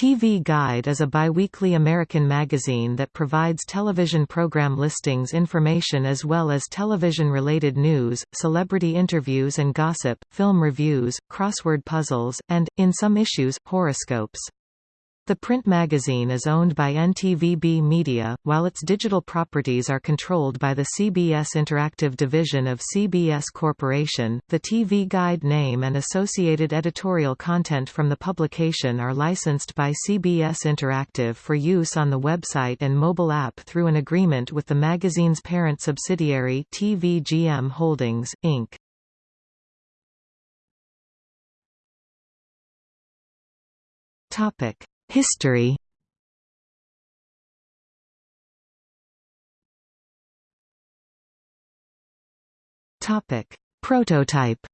TV Guide is a biweekly American magazine that provides television program listings information as well as television-related news, celebrity interviews and gossip, film reviews, crossword puzzles, and, in some issues, horoscopes. The print magazine is owned by NTVB Media, while its digital properties are controlled by the CBS Interactive division of CBS Corporation. The TV Guide name and associated editorial content from the publication are licensed by CBS Interactive for use on the website and mobile app through an agreement with the magazine's parent subsidiary TVGM Holdings, Inc. Topic History. Prototype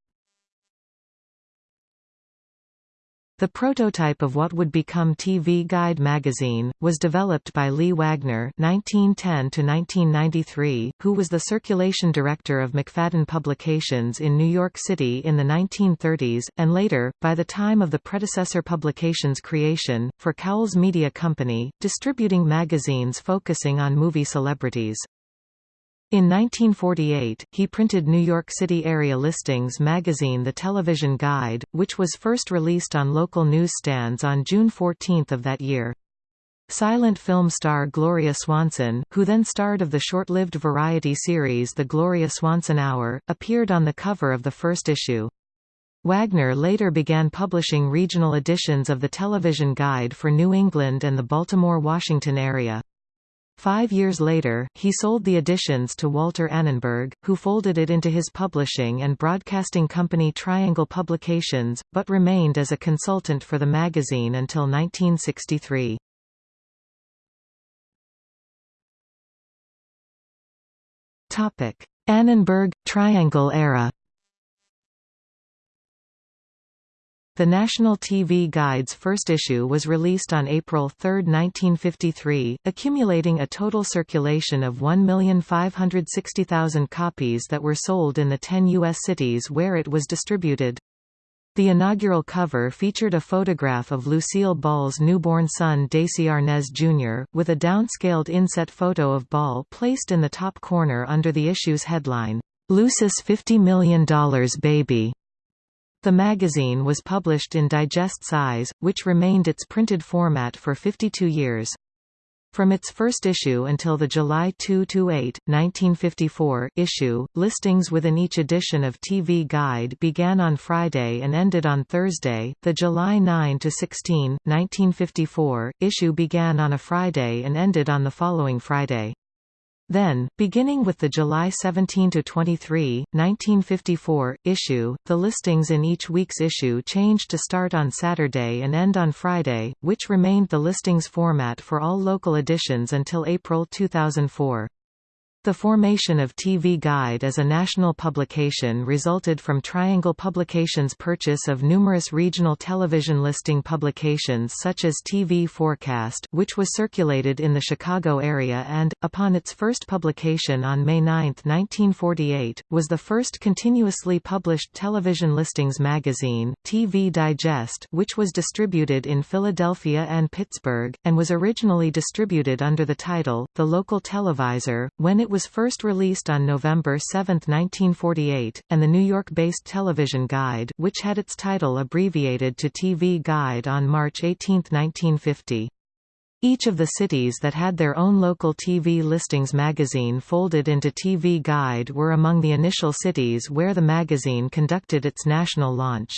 The prototype of what would become TV Guide magazine, was developed by Lee Wagner (1910–1993), who was the circulation director of Macfadden Publications in New York City in the 1930s, and later, by the time of the predecessor publication's creation, for Cowles Media Company, distributing magazines focusing on movie celebrities. In 1948, he printed New York City area listings magazine The Television Guide, which was first released on local newsstands on June 14 of that year. Silent film star Gloria Swanson, who then starred of the short-lived variety series The Gloria Swanson Hour, appeared on the cover of the first issue. Wagner later began publishing regional editions of the Television Guide for New England and the Baltimore-Washington area. Five years later, he sold the editions to Walter Annenberg, who folded it into his publishing and broadcasting company Triangle Publications, but remained as a consultant for the magazine until 1963. Annenberg – Triangle era The National TV Guide's first issue was released on April 3, 1953, accumulating a total circulation of 1,560,000 copies that were sold in the 10 U.S. cities where it was distributed. The inaugural cover featured a photograph of Lucille Ball's newborn son Desi Arnaz Jr., with a downscaled inset photo of Ball placed in the top corner under the issue's headline, Lucy's $50 million baby. The magazine was published in digest size, which remained its printed format for 52 years. From its first issue until the July 2–8, 1954, issue, listings within each edition of TV Guide began on Friday and ended on Thursday. The July 9 to 16, 1954, issue began on a Friday and ended on the following Friday. Then, beginning with the July 17–23, 1954, issue, the listings in each week's issue changed to start on Saturday and end on Friday, which remained the listings format for all local editions until April 2004. The formation of TV Guide as a national publication resulted from Triangle Publications' purchase of numerous regional television listing publications such as TV Forecast which was circulated in the Chicago area and, upon its first publication on May 9, 1948, was the first continuously published television listings magazine, TV Digest which was distributed in Philadelphia and Pittsburgh, and was originally distributed under the title, The Local Televisor, when it was was first released on November 7, 1948, and the New York-based Television Guide which had its title abbreviated to TV Guide on March 18, 1950. Each of the cities that had their own local TV listings magazine folded into TV Guide were among the initial cities where the magazine conducted its national launch.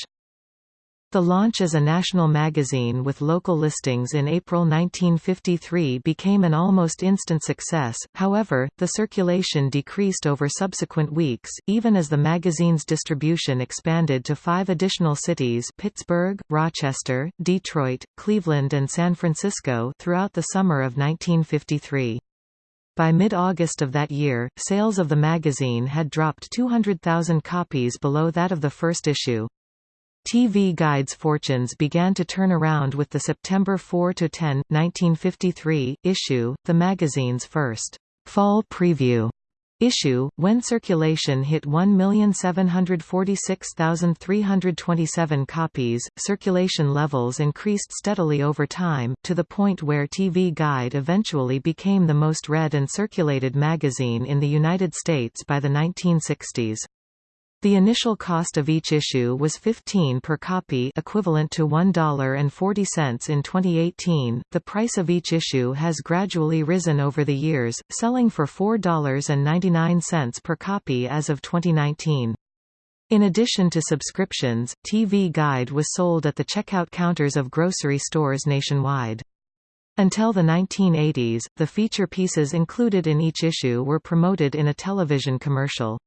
The launch as a national magazine with local listings in April 1953 became an almost instant success, however, the circulation decreased over subsequent weeks, even as the magazine's distribution expanded to five additional cities Pittsburgh, Rochester, Detroit, Cleveland and San Francisco throughout the summer of 1953. By mid-August of that year, sales of the magazine had dropped 200,000 copies below that of the first issue. TV Guide's fortunes began to turn around with the September 4–10, 1953, issue, the magazine's first «fall preview» issue, when circulation hit 1,746,327 copies, circulation levels increased steadily over time, to the point where TV Guide eventually became the most read and circulated magazine in the United States by the 1960s. The initial cost of each issue was 15 per copy equivalent to $1.40 in 2018. The price of each issue has gradually risen over the years, selling for $4.99 per copy as of 2019. In addition to subscriptions, TV Guide was sold at the checkout counters of grocery stores nationwide. Until the 1980s, the feature pieces included in each issue were promoted in a television commercial.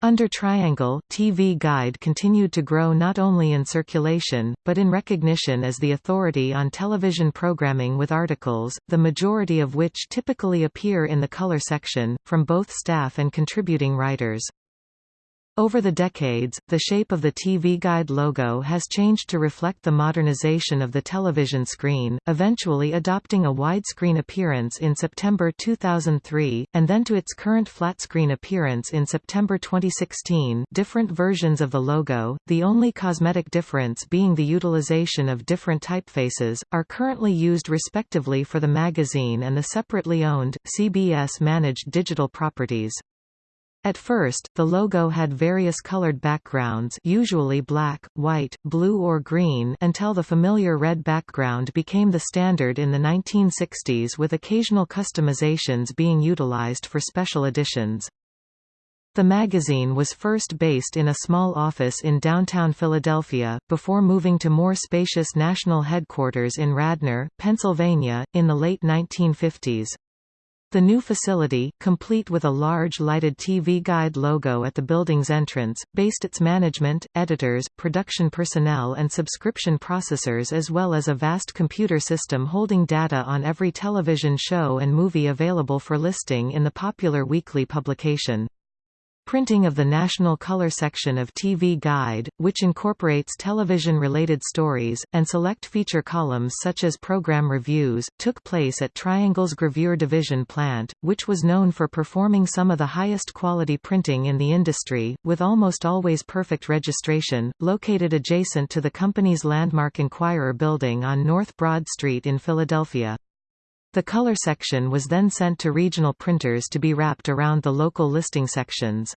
Under Triangle, TV Guide continued to grow not only in circulation, but in recognition as the authority on television programming with articles, the majority of which typically appear in the color section, from both staff and contributing writers. Over the decades, the shape of the TV Guide logo has changed to reflect the modernization of the television screen, eventually adopting a widescreen appearance in September 2003, and then to its current flat-screen appearance in September 2016 different versions of the logo, the only cosmetic difference being the utilization of different typefaces, are currently used respectively for the magazine and the separately owned, CBS-managed digital properties. At first, the logo had various colored backgrounds usually black, white, blue or green until the familiar red background became the standard in the 1960s with occasional customizations being utilized for special editions. The magazine was first based in a small office in downtown Philadelphia, before moving to more spacious national headquarters in Radnor, Pennsylvania, in the late 1950s. The new facility, complete with a large lighted TV Guide logo at the building's entrance, based its management, editors, production personnel and subscription processors as well as a vast computer system holding data on every television show and movie available for listing in the popular weekly publication. Printing of the National Color section of TV Guide, which incorporates television-related stories, and select feature columns such as program reviews, took place at Triangle's Gravure Division plant, which was known for performing some of the highest quality printing in the industry, with almost always perfect registration, located adjacent to the company's landmark Inquirer building on North Broad Street in Philadelphia. The color section was then sent to regional printers to be wrapped around the local listing sections.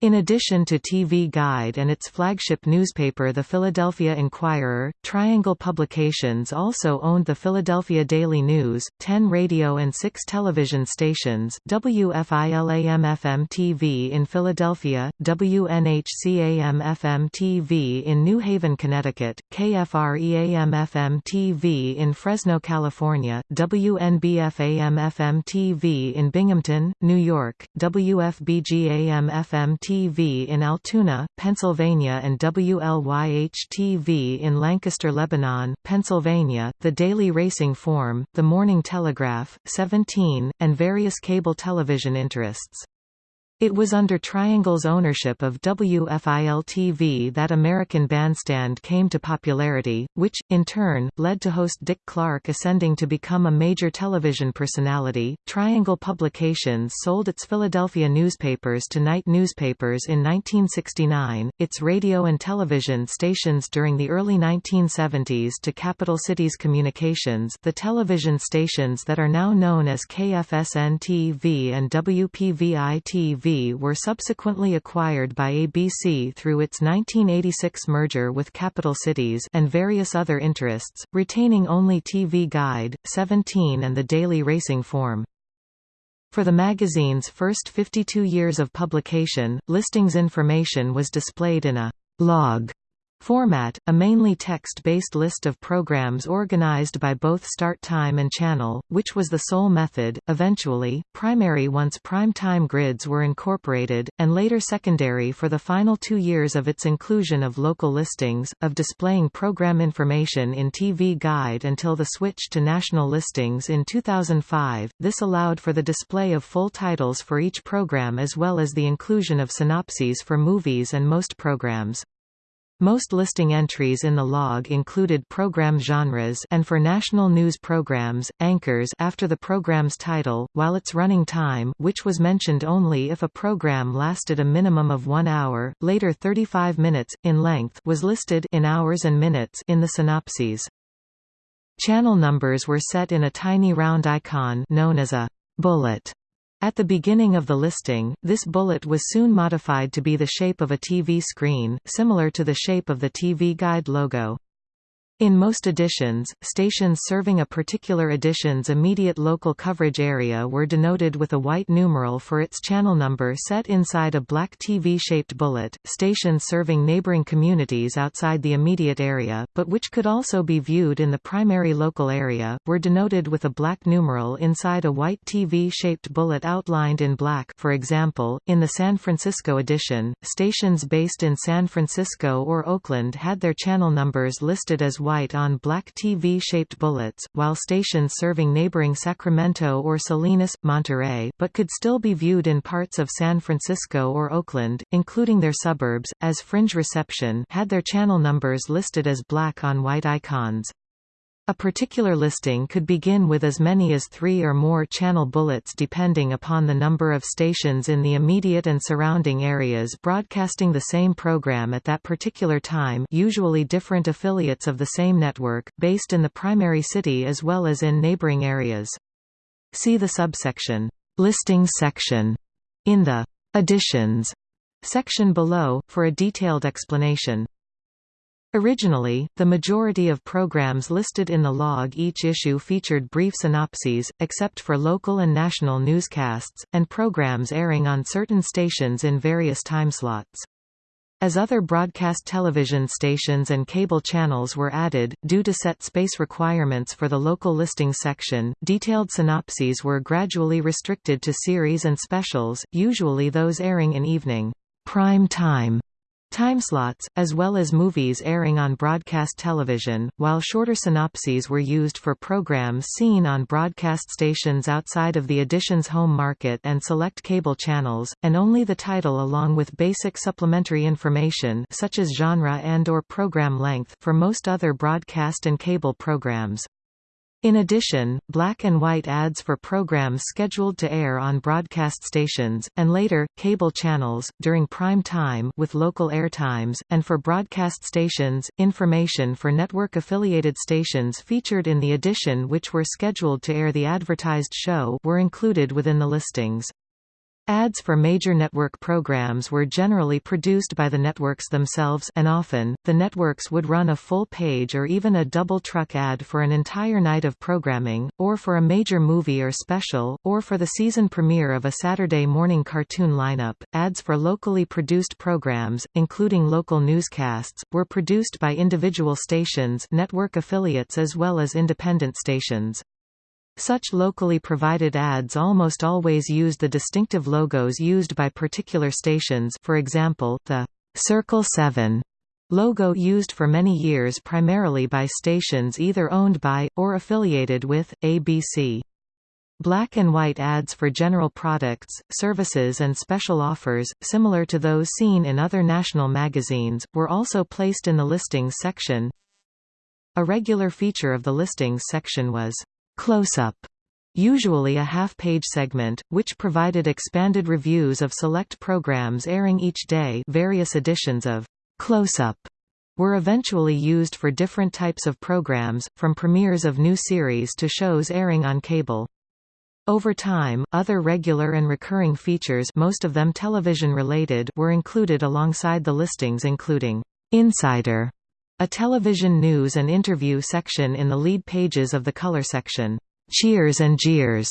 In addition to TV Guide and its flagship newspaper The Philadelphia Inquirer, Triangle Publications also owned the Philadelphia Daily News, 10 radio and 6 television stations WFIL-AM-FM TV in Philadelphia, WNHC-AM-FM TV in New Haven, Connecticut, KFRE-AM-FM TV in Fresno, California, WNBF-AM-FM TV in Binghamton, New York, WFBG-AM-FM TV in Altoona, Pennsylvania and WLYH-TV in Lancaster, Lebanon, Pennsylvania, the Daily Racing Form, the Morning Telegraph, 17, and various cable television interests. It was under Triangle's ownership of WFIL-TV that American Bandstand came to popularity, which, in turn, led to host Dick Clark ascending to become a major television personality. Triangle Publications sold its Philadelphia newspapers to Knight Newspapers in 1969, its radio and television stations during the early 1970s to Capital Cities Communications the television stations that are now known as KFSN-TV and WPVI-TV were subsequently acquired by ABC through its 1986 merger with Capital Cities and various other interests, retaining only TV Guide, 17 and the Daily Racing Form. For the magazine's first 52 years of publication, listings information was displayed in a log Format, a mainly text-based list of programs organized by both start time and channel, which was the sole method, eventually, primary once prime-time grids were incorporated, and later secondary for the final two years of its inclusion of local listings, of displaying program information in TV Guide until the switch to national listings in 2005. This allowed for the display of full titles for each program as well as the inclusion of synopses for movies and most programs. Most listing entries in the log included program genres and for national news programs, anchors after the program's title, while its running time which was mentioned only if a program lasted a minimum of one hour, later 35 minutes, in length was listed in hours and minutes in the synopses. Channel numbers were set in a tiny round icon known as a bullet at the beginning of the listing, this bullet was soon modified to be the shape of a TV screen, similar to the shape of the TV Guide logo. In most editions, stations serving a particular edition's immediate local coverage area were denoted with a white numeral for its channel number set inside a black TV-shaped bullet. Stations serving neighboring communities outside the immediate area, but which could also be viewed in the primary local area, were denoted with a black numeral inside a white TV-shaped bullet outlined in black for example, in the San Francisco edition, stations based in San Francisco or Oakland had their channel numbers listed as white on black TV-shaped bullets, while stations serving neighboring Sacramento or Salinas, Monterey but could still be viewed in parts of San Francisco or Oakland, including their suburbs, as fringe reception had their channel numbers listed as black on white icons. A particular listing could begin with as many as three or more channel bullets depending upon the number of stations in the immediate and surrounding areas broadcasting the same program at that particular time usually different affiliates of the same network, based in the primary city as well as in neighboring areas. See the subsection, Listings section, in the Editions section below, for a detailed explanation. Originally, the majority of programs listed in the log each issue featured brief synopses, except for local and national newscasts, and programs airing on certain stations in various timeslots. As other broadcast television stations and cable channels were added, due to set space requirements for the local listing section, detailed synopses were gradually restricted to series and specials, usually those airing in evening prime time Timeslots, as well as movies airing on broadcast television, while shorter synopses were used for programs seen on broadcast stations outside of the edition's home market and select cable channels, and only the title along with basic supplementary information such as genre and or program length for most other broadcast and cable programs. In addition, black and white ads for programs scheduled to air on broadcast stations, and later, cable channels, during prime time with local airtimes, and for broadcast stations, information for network-affiliated stations featured in the edition which were scheduled to air the advertised show were included within the listings. Ads for major network programs were generally produced by the networks themselves and often, the networks would run a full page or even a double-truck ad for an entire night of programming, or for a major movie or special, or for the season premiere of a Saturday morning cartoon lineup. Ads for locally produced programs, including local newscasts, were produced by individual stations network affiliates as well as independent stations. Such locally provided ads almost always used the distinctive logos used by particular stations for example, the «Circle 7» logo used for many years primarily by stations either owned by, or affiliated with, ABC. Black and white ads for general products, services and special offers, similar to those seen in other national magazines, were also placed in the listings section. A regular feature of the listings section was Close-up, usually a half-page segment, which provided expanded reviews of select programs airing each day various editions of Close-up were eventually used for different types of programs, from premieres of new series to shows airing on cable. Over time, other regular and recurring features most of them television-related were included alongside the listings including Insider a television news and interview section in the lead pages of the color section, Cheers and Jeers,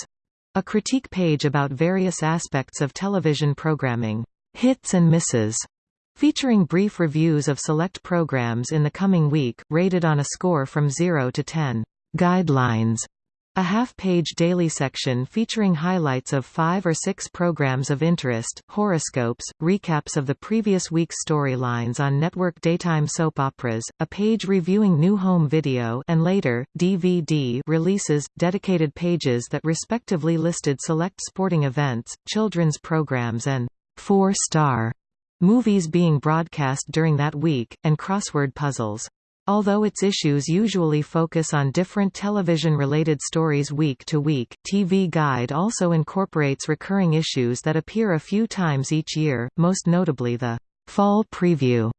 a critique page about various aspects of television programming, Hits and Misses, featuring brief reviews of select programs in the coming week, rated on a score from 0 to 10, Guidelines, a half-page daily section featuring highlights of five or six programs of interest, horoscopes, recaps of the previous week's storylines on network daytime soap operas, a page reviewing new home video and later, DVD releases, dedicated pages that respectively listed select sporting events, children's programs and four-star movies being broadcast during that week, and crossword puzzles. Although its issues usually focus on different television-related stories week to week, TV Guide also incorporates recurring issues that appear a few times each year, most notably the Fall Preview,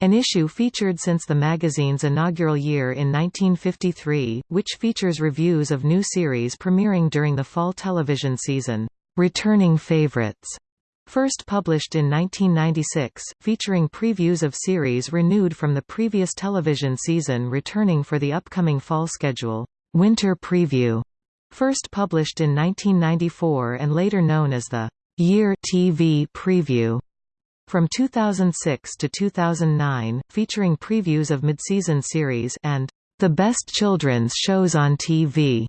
an issue featured since the magazine's inaugural year in 1953, which features reviews of new series premiering during the fall television season. Returning favorites First published in 1996, featuring previews of series renewed from the previous television season returning for the upcoming fall schedule, Winter Preview. First published in 1994 and later known as the Year TV Preview. From 2006 to 2009, featuring previews of midseason series and the best children's shows on TV.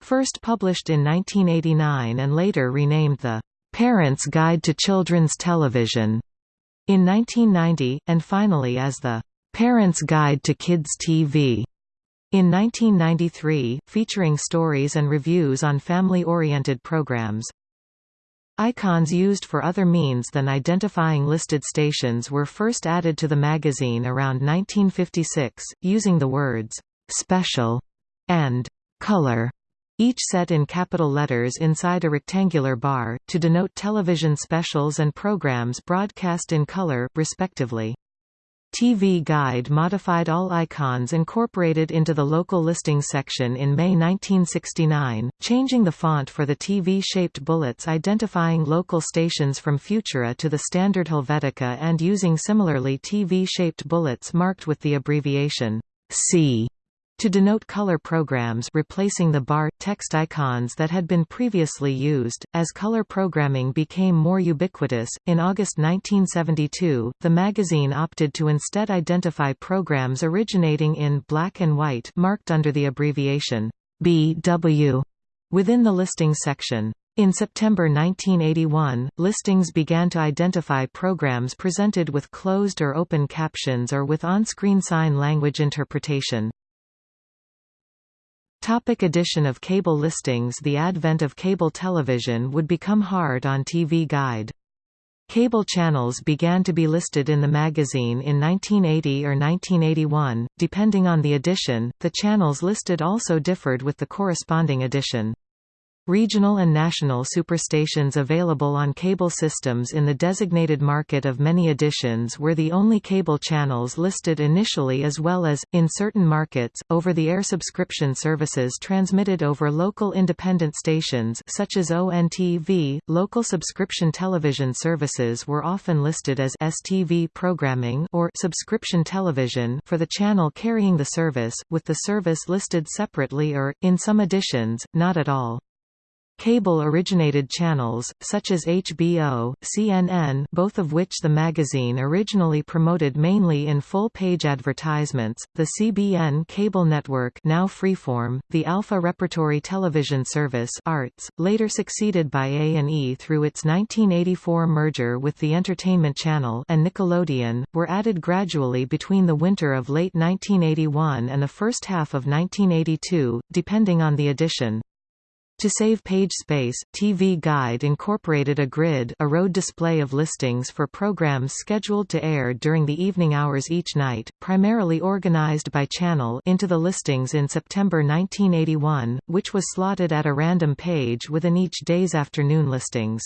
First published in 1989 and later renamed the Parent's Guide to Children's Television. In 1990, and finally as the Parent's Guide to Kids TV in 1993, featuring stories and reviews on family-oriented programs. Icons used for other means than identifying listed stations were first added to the magazine around 1956, using the words «special» and «color» each set in capital letters inside a rectangular bar, to denote television specials and programs broadcast in color, respectively. TV Guide modified all icons incorporated into the local listings section in May 1969, changing the font for the TV-shaped bullets identifying local stations from Futura to the standard Helvetica and using similarly TV-shaped bullets marked with the abbreviation C to denote color programs replacing the bar, text icons that had been previously used. As color programming became more ubiquitous, in August 1972, the magazine opted to instead identify programs originating in black and white marked under the abbreviation BW within the listings section. In September 1981, listings began to identify programs presented with closed or open captions or with on-screen sign language interpretation. Topic addition of cable listings The advent of cable television would become hard on TV Guide. Cable channels began to be listed in the magazine in 1980 or 1981, depending on the edition. The channels listed also differed with the corresponding edition. Regional and national superstations available on cable systems in the designated market of many editions were the only cable channels listed initially as well as, in certain markets, over-the-air subscription services transmitted over local independent stations such as ONTV. Local subscription television services were often listed as STV programming or subscription television for the channel carrying the service, with the service listed separately or, in some editions, not at all. Cable-originated channels, such as HBO, CNN both of which the magazine originally promoted mainly in full-page advertisements, the CBN cable network now Freeform, the Alpha Repertory Television Service Arts, later succeeded by A&E through its 1984 merger with the Entertainment Channel and Nickelodeon, were added gradually between the winter of late 1981 and the first half of 1982, depending on the edition. To save page space, TV Guide incorporated a grid a road display of listings for programs scheduled to air during the evening hours each night, primarily organized by channel into the listings in September 1981, which was slotted at a random page within each day's afternoon listings.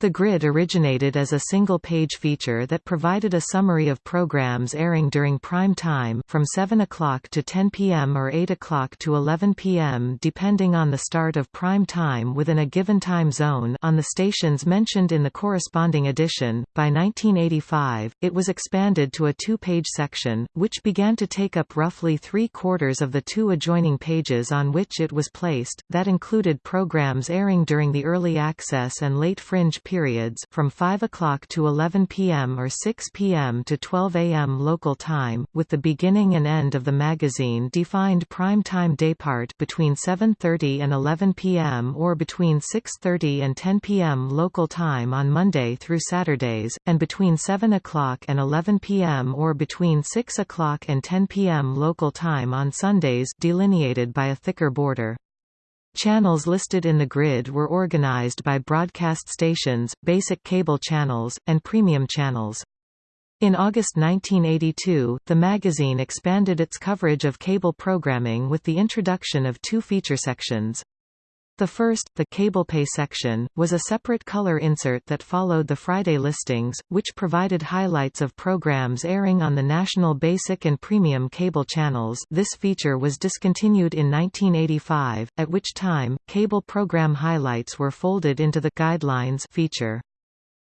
The grid originated as a single-page feature that provided a summary of programs airing during prime time from 7 o'clock to 10 p.m. or 8 o'clock to 11 p.m. depending on the start of prime time within a given time zone on the stations mentioned in the corresponding edition. By 1985, it was expanded to a two-page section, which began to take up roughly three-quarters of the two adjoining pages on which it was placed, that included programs airing during the early access and late fringe periods from 5 o'clock to 11 p.m. or 6 p.m. to 12 a.m. local time, with the beginning and end of the magazine defined prime time daypart between 7.30 and 11 p.m. or between 6.30 and 10 p.m. local time on Monday through Saturdays, and between 7 o'clock and 11 p.m. or between 6 o'clock and 10 p.m. local time on Sundays delineated by a thicker border. Channels listed in the grid were organized by broadcast stations, basic cable channels, and premium channels. In August 1982, the magazine expanded its coverage of cable programming with the introduction of two feature sections. The first, the cable pay section, was a separate color insert that followed the Friday listings, which provided highlights of programs airing on the national basic and premium cable channels this feature was discontinued in 1985, at which time, cable program highlights were folded into the «Guidelines» feature.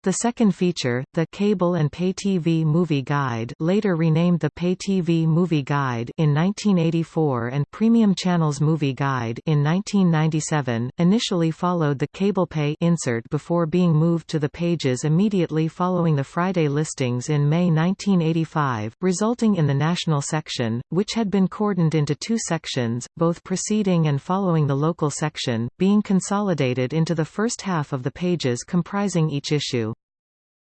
The second feature, the Cable and Pay TV Movie Guide later renamed the Pay TV Movie Guide in 1984 and Premium Channels Movie Guide in 1997, initially followed the Cable Pay insert before being moved to the pages immediately following the Friday listings in May 1985, resulting in the national section, which had been cordoned into two sections, both preceding and following the local section, being consolidated into the first half of the pages comprising each issue.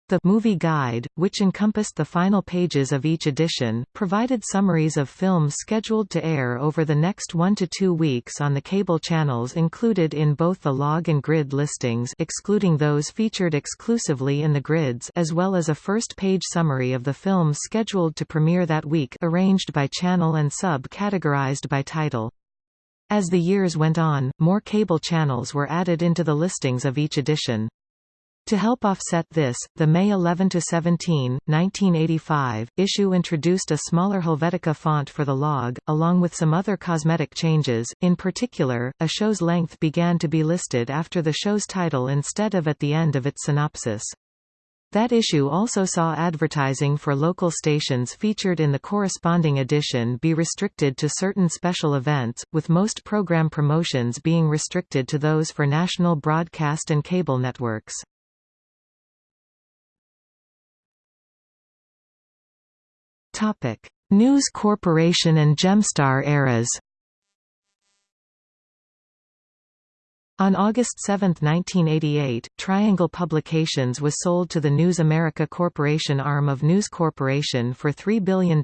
The movie guide, which encompassed the final pages of each edition, provided summaries of films scheduled to air over the next one to two weeks on the cable channels included in both the log and grid listings excluding those featured exclusively in the grids as well as a first-page summary of the films scheduled to premiere that week arranged by channel and sub-categorized by title. As the years went on, more cable channels were added into the listings of each edition. To help offset this, the May 11–17, 1985, issue introduced a smaller Helvetica font for the log, along with some other cosmetic changes, in particular, a show's length began to be listed after the show's title instead of at the end of its synopsis. That issue also saw advertising for local stations featured in the corresponding edition be restricted to certain special events, with most program promotions being restricted to those for national broadcast and cable networks. Topic: News Corporation and Gemstar eras. On August 7, 1988, Triangle Publications was sold to the News America Corporation arm of News Corporation for $3 billion,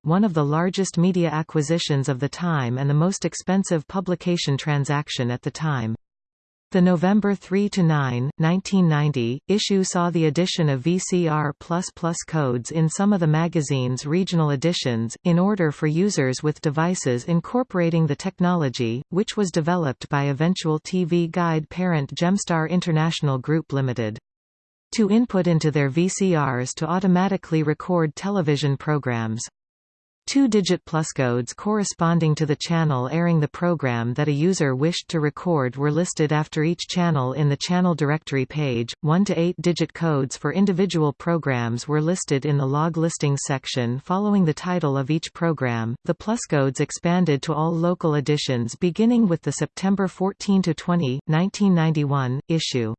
one of the largest media acquisitions of the time and the most expensive publication transaction at the time. The November 3–9, 1990, issue saw the addition of VCR++ codes in some of the magazine's regional editions, in order for users with devices incorporating the technology, which was developed by eventual TV guide parent Gemstar International Group Limited. To input into their VCRs to automatically record television programs. Two-digit pluscodes corresponding to the channel airing the program that a user wished to record were listed after each channel in the channel directory page. One to eight-digit codes for individual programs were listed in the log listing section following the title of each program. The pluscodes expanded to all local editions beginning with the September 14 to 20, 1991 issue.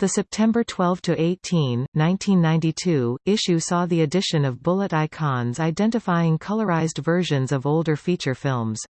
The September 12–18, 1992, issue saw the addition of bullet icons identifying colorized versions of older feature films.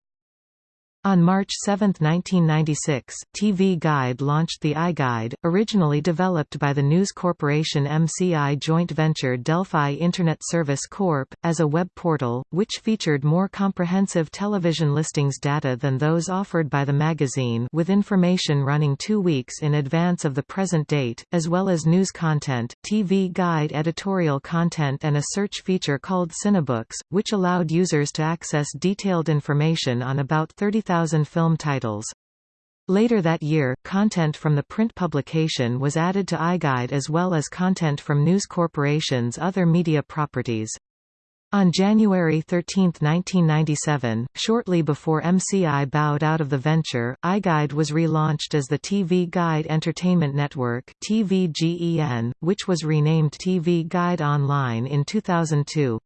On March 7, 1996, TV Guide launched the iGuide, originally developed by the News Corporation MCI joint venture Delphi Internet Service Corp., as a web portal, which featured more comprehensive television listings data than those offered by the magazine with information running two weeks in advance of the present date, as well as news content, TV Guide editorial content and a search feature called Cinebooks, which allowed users to access detailed information on about 30,000 2,000 film titles. Later that year, content from the print publication was added to iGuide as well as content from News Corporation's other media properties. On January 13, 1997, shortly before MCI bowed out of the venture, iGuide was relaunched as the TV Guide Entertainment Network TVGEN, which was renamed TV Guide Online in 2002.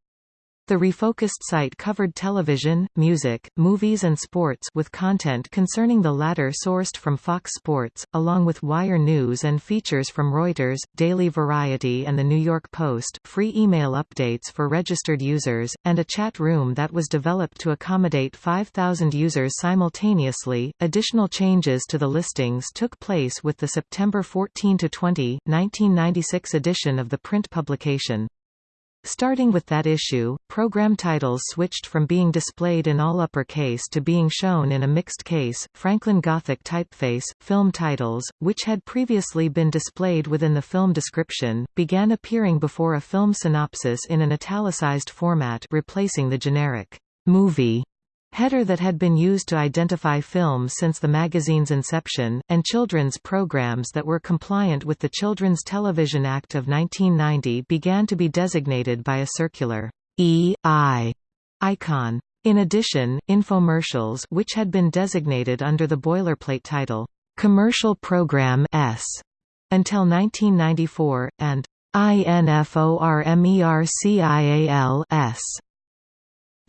The refocused site covered television, music, movies and sports with content concerning the latter sourced from Fox Sports, along with Wire News and features from Reuters, Daily Variety and The New York Post, free email updates for registered users, and a chat room that was developed to accommodate 5,000 users simultaneously. Additional changes to the listings took place with the September 14 to 20, 1996 edition of the print publication. Starting with that issue, program titles switched from being displayed in all uppercase to being shown in a mixed case, Franklin Gothic typeface. Film titles, which had previously been displayed within the film description, began appearing before a film synopsis in an italicized format replacing the generic movie header that had been used to identify films since the magazine's inception, and children's programs that were compliant with the Children's Television Act of 1990 began to be designated by a circular E.I. icon. In addition, infomercials which had been designated under the boilerplate title, Commercial Program S, until 1994, and INFORMERCIAL S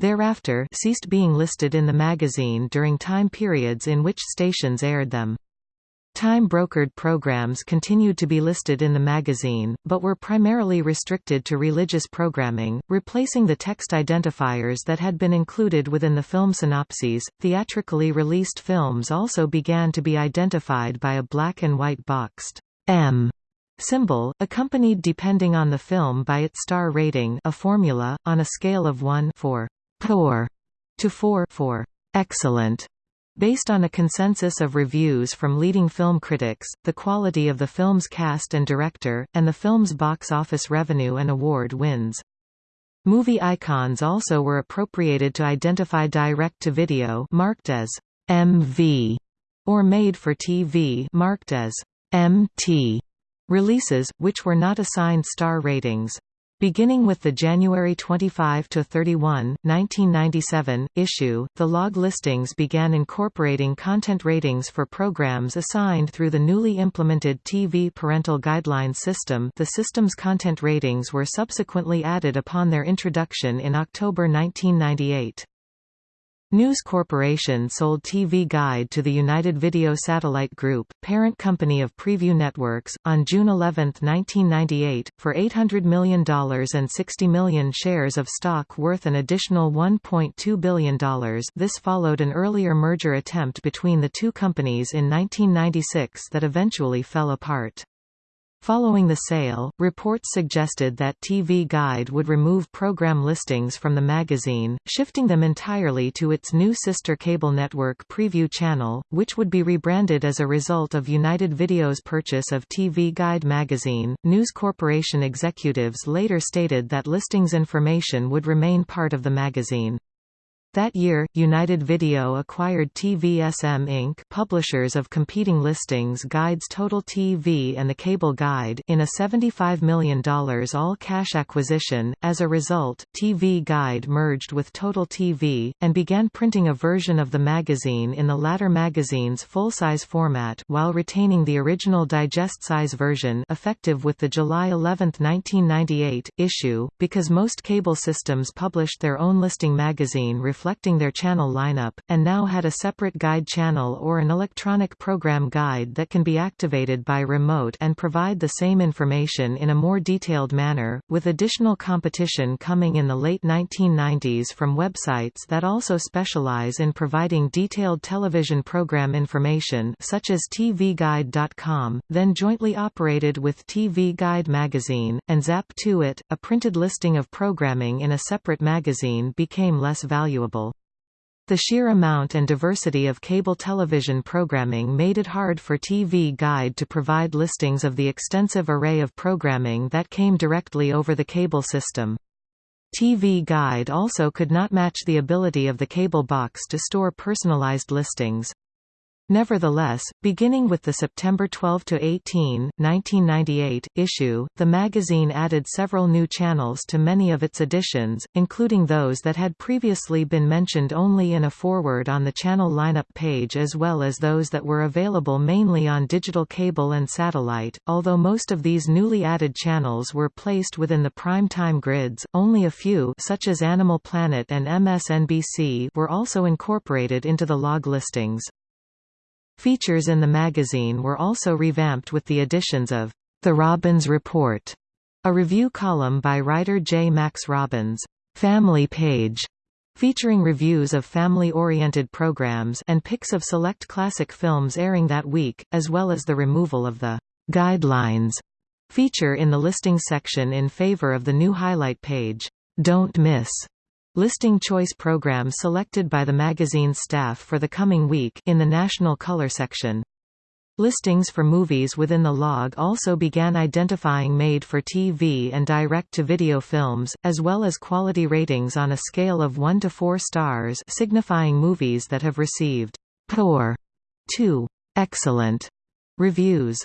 Thereafter ceased being listed in the magazine during time periods in which stations aired them. Time-brokered programs continued to be listed in the magazine, but were primarily restricted to religious programming, replacing the text identifiers that had been included within the film synopses. Theatrically released films also began to be identified by a black and white boxed M symbol, accompanied depending on the film by its star rating a formula, on a scale of 1 4 poor to 4 for excellent. Based on a consensus of reviews from leading film critics, the quality of the film's cast and director, and the film's box office revenue and award wins. Movie icons also were appropriated to identify direct-to-video marked as MV or made-for-TV marked as MT releases, which were not assigned star ratings. Beginning with the January 25 to 31, 1997, issue, the log listings began incorporating content ratings for programs assigned through the newly implemented TV Parental Guidelines system the system's content ratings were subsequently added upon their introduction in October 1998. News Corporation sold TV Guide to the United Video Satellite Group, parent company of Prevue Networks, on June 11, 1998, for $800 million and 60 million shares of stock worth an additional $1.2 billion this followed an earlier merger attempt between the two companies in 1996 that eventually fell apart. Following the sale, reports suggested that TV Guide would remove program listings from the magazine, shifting them entirely to its new sister cable network Prevue Channel, which would be rebranded as a result of United Video's purchase of TV Guide magazine. News Corporation executives later stated that listings information would remain part of the magazine. That year, United Video acquired TVSM Inc. publishers of competing listings Guides Total TV and The Cable Guide in a $75 million all-cash acquisition. As a result, TV Guide merged with Total TV, and began printing a version of the magazine in the latter magazine's full-size format while retaining the original digest-size version effective with the July 11, 1998, issue, because most cable systems published their own listing magazine reflecting their channel lineup, and now had a separate guide channel or an electronic program guide that can be activated by remote and provide the same information in a more detailed manner, with additional competition coming in the late 1990s from websites that also specialize in providing detailed television program information such as TVGuide.com, then jointly operated with TV Guide magazine, and Zap2It, a printed listing of programming in a separate magazine became less valuable. The sheer amount and diversity of cable television programming made it hard for TV Guide to provide listings of the extensive array of programming that came directly over the cable system. TV Guide also could not match the ability of the cable box to store personalized listings. Nevertheless, beginning with the September 12 to 18, 1998, issue, the magazine added several new channels to many of its editions, including those that had previously been mentioned only in a foreword on the channel lineup page as well as those that were available mainly on digital cable and satellite. Although most of these newly added channels were placed within the prime time grids, only a few such as Animal Planet and MSNBC were also incorporated into the log listings. Features in the magazine were also revamped with the additions of The Robbins Report, a review column by writer J. Max Robbins, Family Page, featuring reviews of family-oriented programs and pics of select classic films airing that week, as well as the removal of the guidelines feature in the listing section in favor of the new highlight page, Don't Miss, listing choice programs selected by the magazine's staff for the coming week in the National Color section. Listings for movies within the log also began identifying made-for-TV and direct-to-video films, as well as quality ratings on a scale of 1 to 4 stars signifying movies that have received poor to excellent reviews.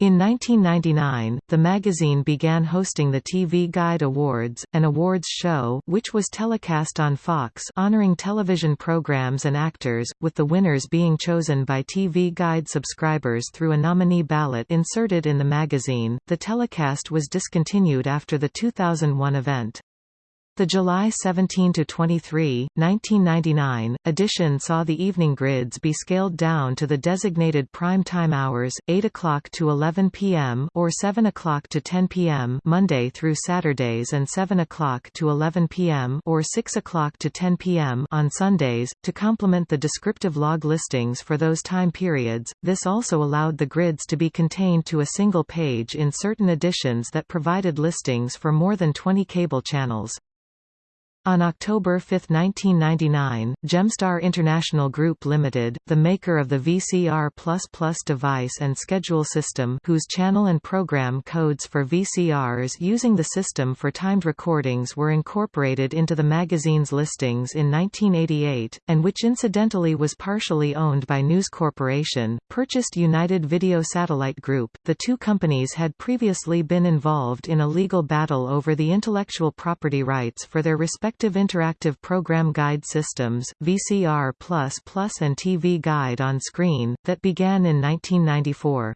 In 1999, the magazine began hosting the TV Guide Awards, an awards show which was telecast on Fox honoring television programs and actors, with the winners being chosen by TV Guide subscribers through a nominee ballot inserted in the magazine. The telecast was discontinued after the 2001 event. The July 17 to 23, 1999, edition saw the evening grids be scaled down to the designated prime time hours, 8 o'clock to 11 p.m. or 7 o'clock to 10 p.m. Monday through Saturdays and 7 o'clock to 11 p.m. or 6 o'clock to 10 p.m. on Sundays, to complement the descriptive log listings for those time periods. This also allowed the grids to be contained to a single page in certain editions that provided listings for more than 20 cable channels. On October 5, 1999, Gemstar International Group Limited, the maker of the VCR++ device and schedule system whose channel and program codes for VCRs using the system for timed recordings were incorporated into the magazine's listings in 1988, and which incidentally was partially owned by News Corporation, purchased United Video Satellite Group. The two companies had previously been involved in a legal battle over the intellectual property rights for their respective interactive program guide systems, VCR++ and TV Guide on Screen, that began in 1994.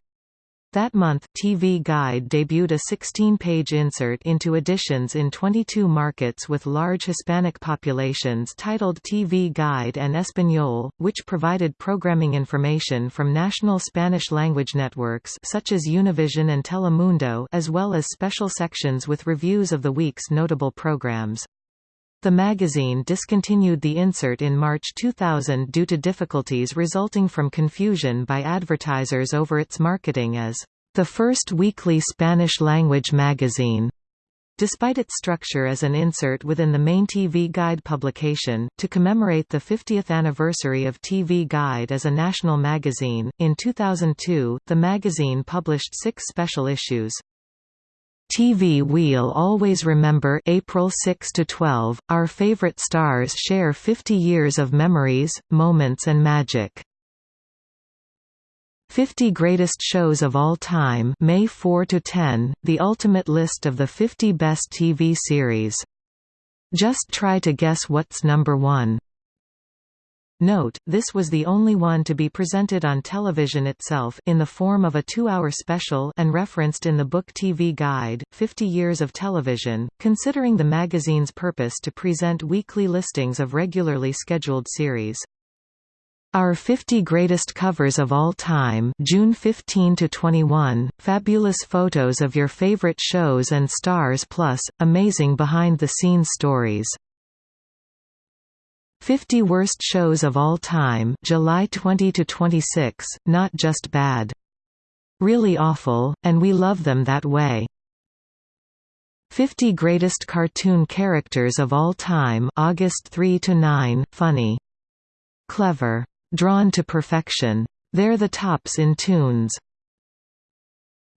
That month, TV Guide debuted a 16-page insert into editions in 22 markets with large Hispanic populations titled TV Guide en Español, which provided programming information from national Spanish-language networks such as Univision and Telemundo as well as special sections with reviews of the week's notable programs. The magazine discontinued the insert in March 2000 due to difficulties resulting from confusion by advertisers over its marketing as the first weekly Spanish-language magazine. Despite its structure as an insert within the main TV Guide publication, to commemorate the 50th anniversary of TV Guide as a national magazine, in 2002, the magazine published six special issues. TV We'll always remember April 6 to 12. Our favorite stars share 50 years of memories, moments and magic. 50 Greatest Shows of All Time May 4 to 10, the ultimate list of the 50 best TV series. Just try to guess what's number 1. Note, this was the only one to be presented on television itself in the form of a two-hour special and referenced in the book TV Guide, 50 Years of Television, considering the magazine's purpose to present weekly listings of regularly scheduled series. Our 50 Greatest Covers of All Time June 15 to 21, fabulous photos of your favorite shows and stars plus, amazing behind-the-scenes stories 50 Worst Shows of All Time July 20 to 26, not just bad. Really awful, and we love them that way. 50 Greatest Cartoon Characters of All Time August 3 to 9, funny. Clever. Drawn to perfection. They're the tops in tunes.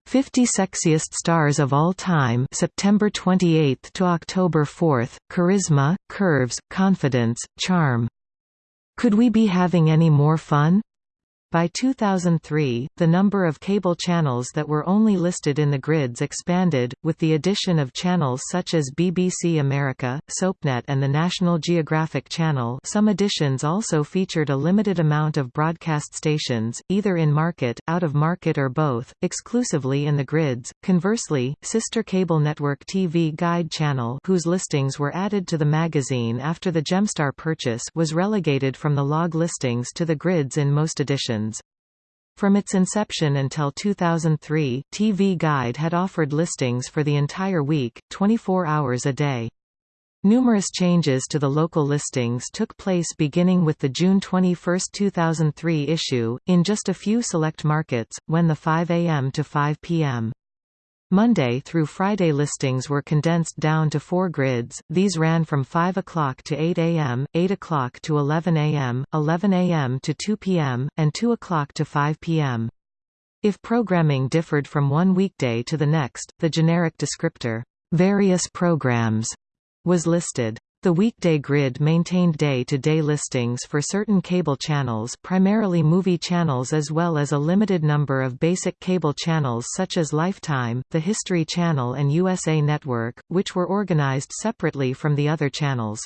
50 Sexiest Stars of All Time September 28 to October 4, Charisma, Curves, Confidence, Charm. Could we be having any more fun? By 2003, the number of cable channels that were only listed in the grids expanded, with the addition of channels such as BBC America, SoapNet and the National Geographic Channel some editions also featured a limited amount of broadcast stations, either in market, out of market or both, exclusively in the grids. Conversely, sister cable network TV Guide Channel whose listings were added to the magazine after the Gemstar purchase was relegated from the log listings to the grids in most editions. From its inception until 2003, TV Guide had offered listings for the entire week, 24 hours a day. Numerous changes to the local listings took place beginning with the June 21, 2003 issue, in just a few select markets, when the 5 a.m. to 5 p.m. Monday through Friday listings were condensed down to four grids, these ran from 5 o'clock to 8 a.m., 8 o'clock to 11 a.m., 11 a.m. to 2 p.m., and 2 o'clock to 5 p.m. If programming differed from one weekday to the next, the generic descriptor, "'various programs' was listed. The weekday grid maintained day-to-day -day listings for certain cable channels primarily movie channels as well as a limited number of basic cable channels such as Lifetime, the History Channel and USA Network, which were organized separately from the other channels.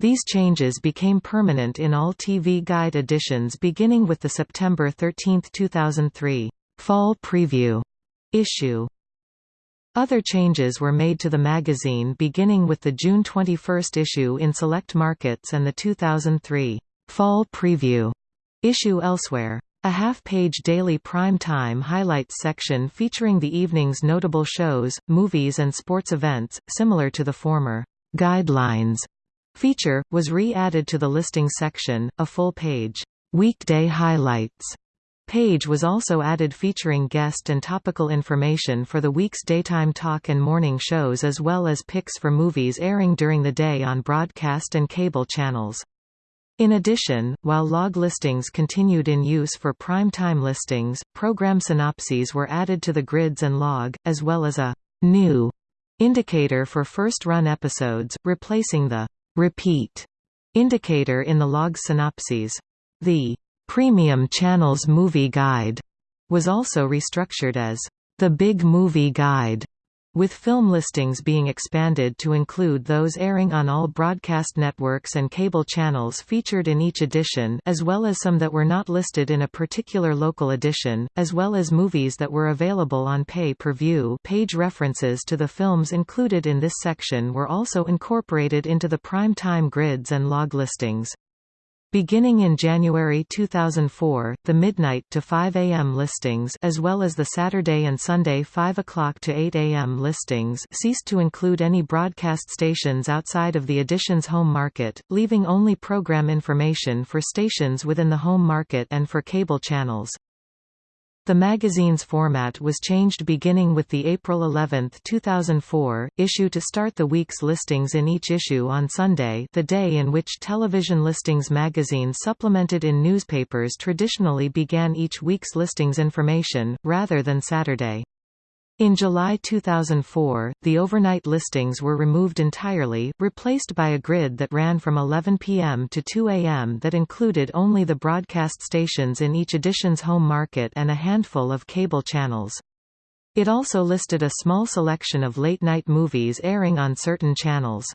These changes became permanent in all TV Guide editions beginning with the September 13, 2003, Fall Preview issue. Other changes were made to the magazine beginning with the June 21 issue in select markets and the 2003 Fall Preview issue elsewhere. A half-page daily prime time highlights section featuring the evening's notable shows, movies and sports events, similar to the former Guidelines. Feature, was re-added to the listing section, a full-page weekday highlights page was also added featuring guest and topical information for the week's daytime talk and morning shows as well as picks for movies airing during the day on broadcast and cable channels. In addition, while log listings continued in use for prime time listings, program synopses were added to the grids and log, as well as a new indicator for first-run episodes, replacing the repeat indicator in the log synopses. The Premium Channels Movie Guide was also restructured as the Big Movie Guide, with film listings being expanded to include those airing on all broadcast networks and cable channels featured in each edition as well as some that were not listed in a particular local edition, as well as movies that were available on pay-per-view page references to the films included in this section were also incorporated into the prime time grids and log listings. Beginning in January 2004, the midnight to 5 a.m. listings as well as the Saturday and Sunday 5 o'clock to 8 a.m. listings ceased to include any broadcast stations outside of the edition's home market, leaving only program information for stations within the home market and for cable channels. The magazine's format was changed beginning with the April 11, 2004, issue to start the week's listings in each issue on Sunday the day in which television listings magazine supplemented in newspapers traditionally began each week's listings information, rather than Saturday. In July 2004, the overnight listings were removed entirely, replaced by a grid that ran from 11 p.m. to 2 a.m. that included only the broadcast stations in each edition's home market and a handful of cable channels. It also listed a small selection of late-night movies airing on certain channels.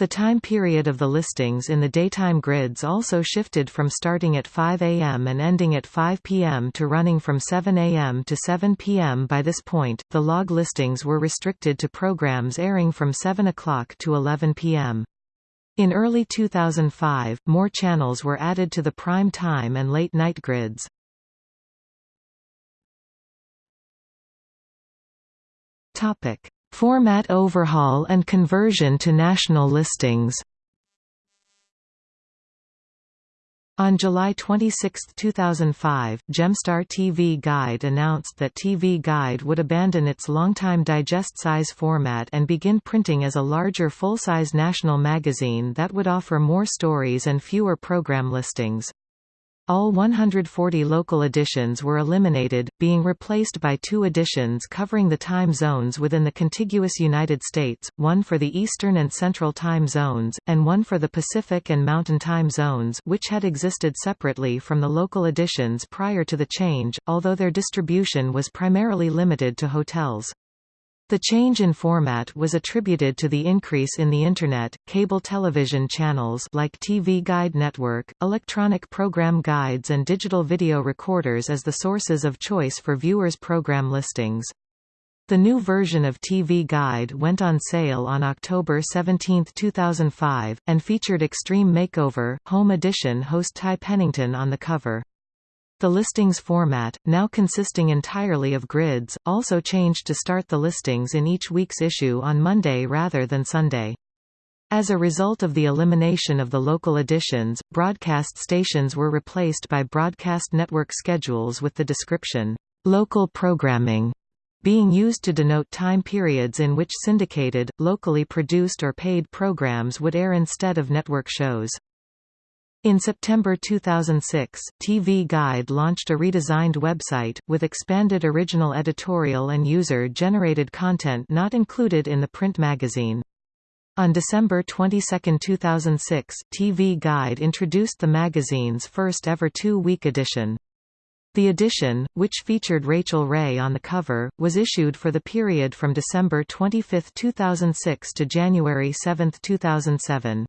The time period of the listings in the daytime grids also shifted from starting at 5 a.m. and ending at 5 p.m. to running from 7 a.m. to 7 p.m. By this point, the log listings were restricted to programs airing from 7 o'clock to 11 p.m. In early 2005, more channels were added to the prime time and late night grids. Topic: Format overhaul and conversion to national listings On July 26, 2005, Gemstar TV Guide announced that TV Guide would abandon its longtime digest-size format and begin printing as a larger full-size national magazine that would offer more stories and fewer program listings. All 140 local editions were eliminated, being replaced by two editions covering the time zones within the contiguous United States, one for the Eastern and Central time zones, and one for the Pacific and Mountain time zones which had existed separately from the local editions prior to the change, although their distribution was primarily limited to hotels. The change in format was attributed to the increase in the Internet, cable television channels like TV Guide Network, electronic program guides and digital video recorders as the sources of choice for viewers' program listings. The new version of TV Guide went on sale on October 17, 2005, and featured Extreme Makeover, Home Edition host Ty Pennington on the cover. The listings format, now consisting entirely of grids, also changed to start the listings in each week's issue on Monday rather than Sunday. As a result of the elimination of the local editions, broadcast stations were replaced by broadcast network schedules with the description, "...local programming", being used to denote time periods in which syndicated, locally produced or paid programs would air instead of network shows. In September 2006, TV Guide launched a redesigned website, with expanded original editorial and user-generated content not included in the print magazine. On December 22, 2006, TV Guide introduced the magazine's first ever two-week edition. The edition, which featured Rachael Ray on the cover, was issued for the period from December 25, 2006 to January 7, 2007.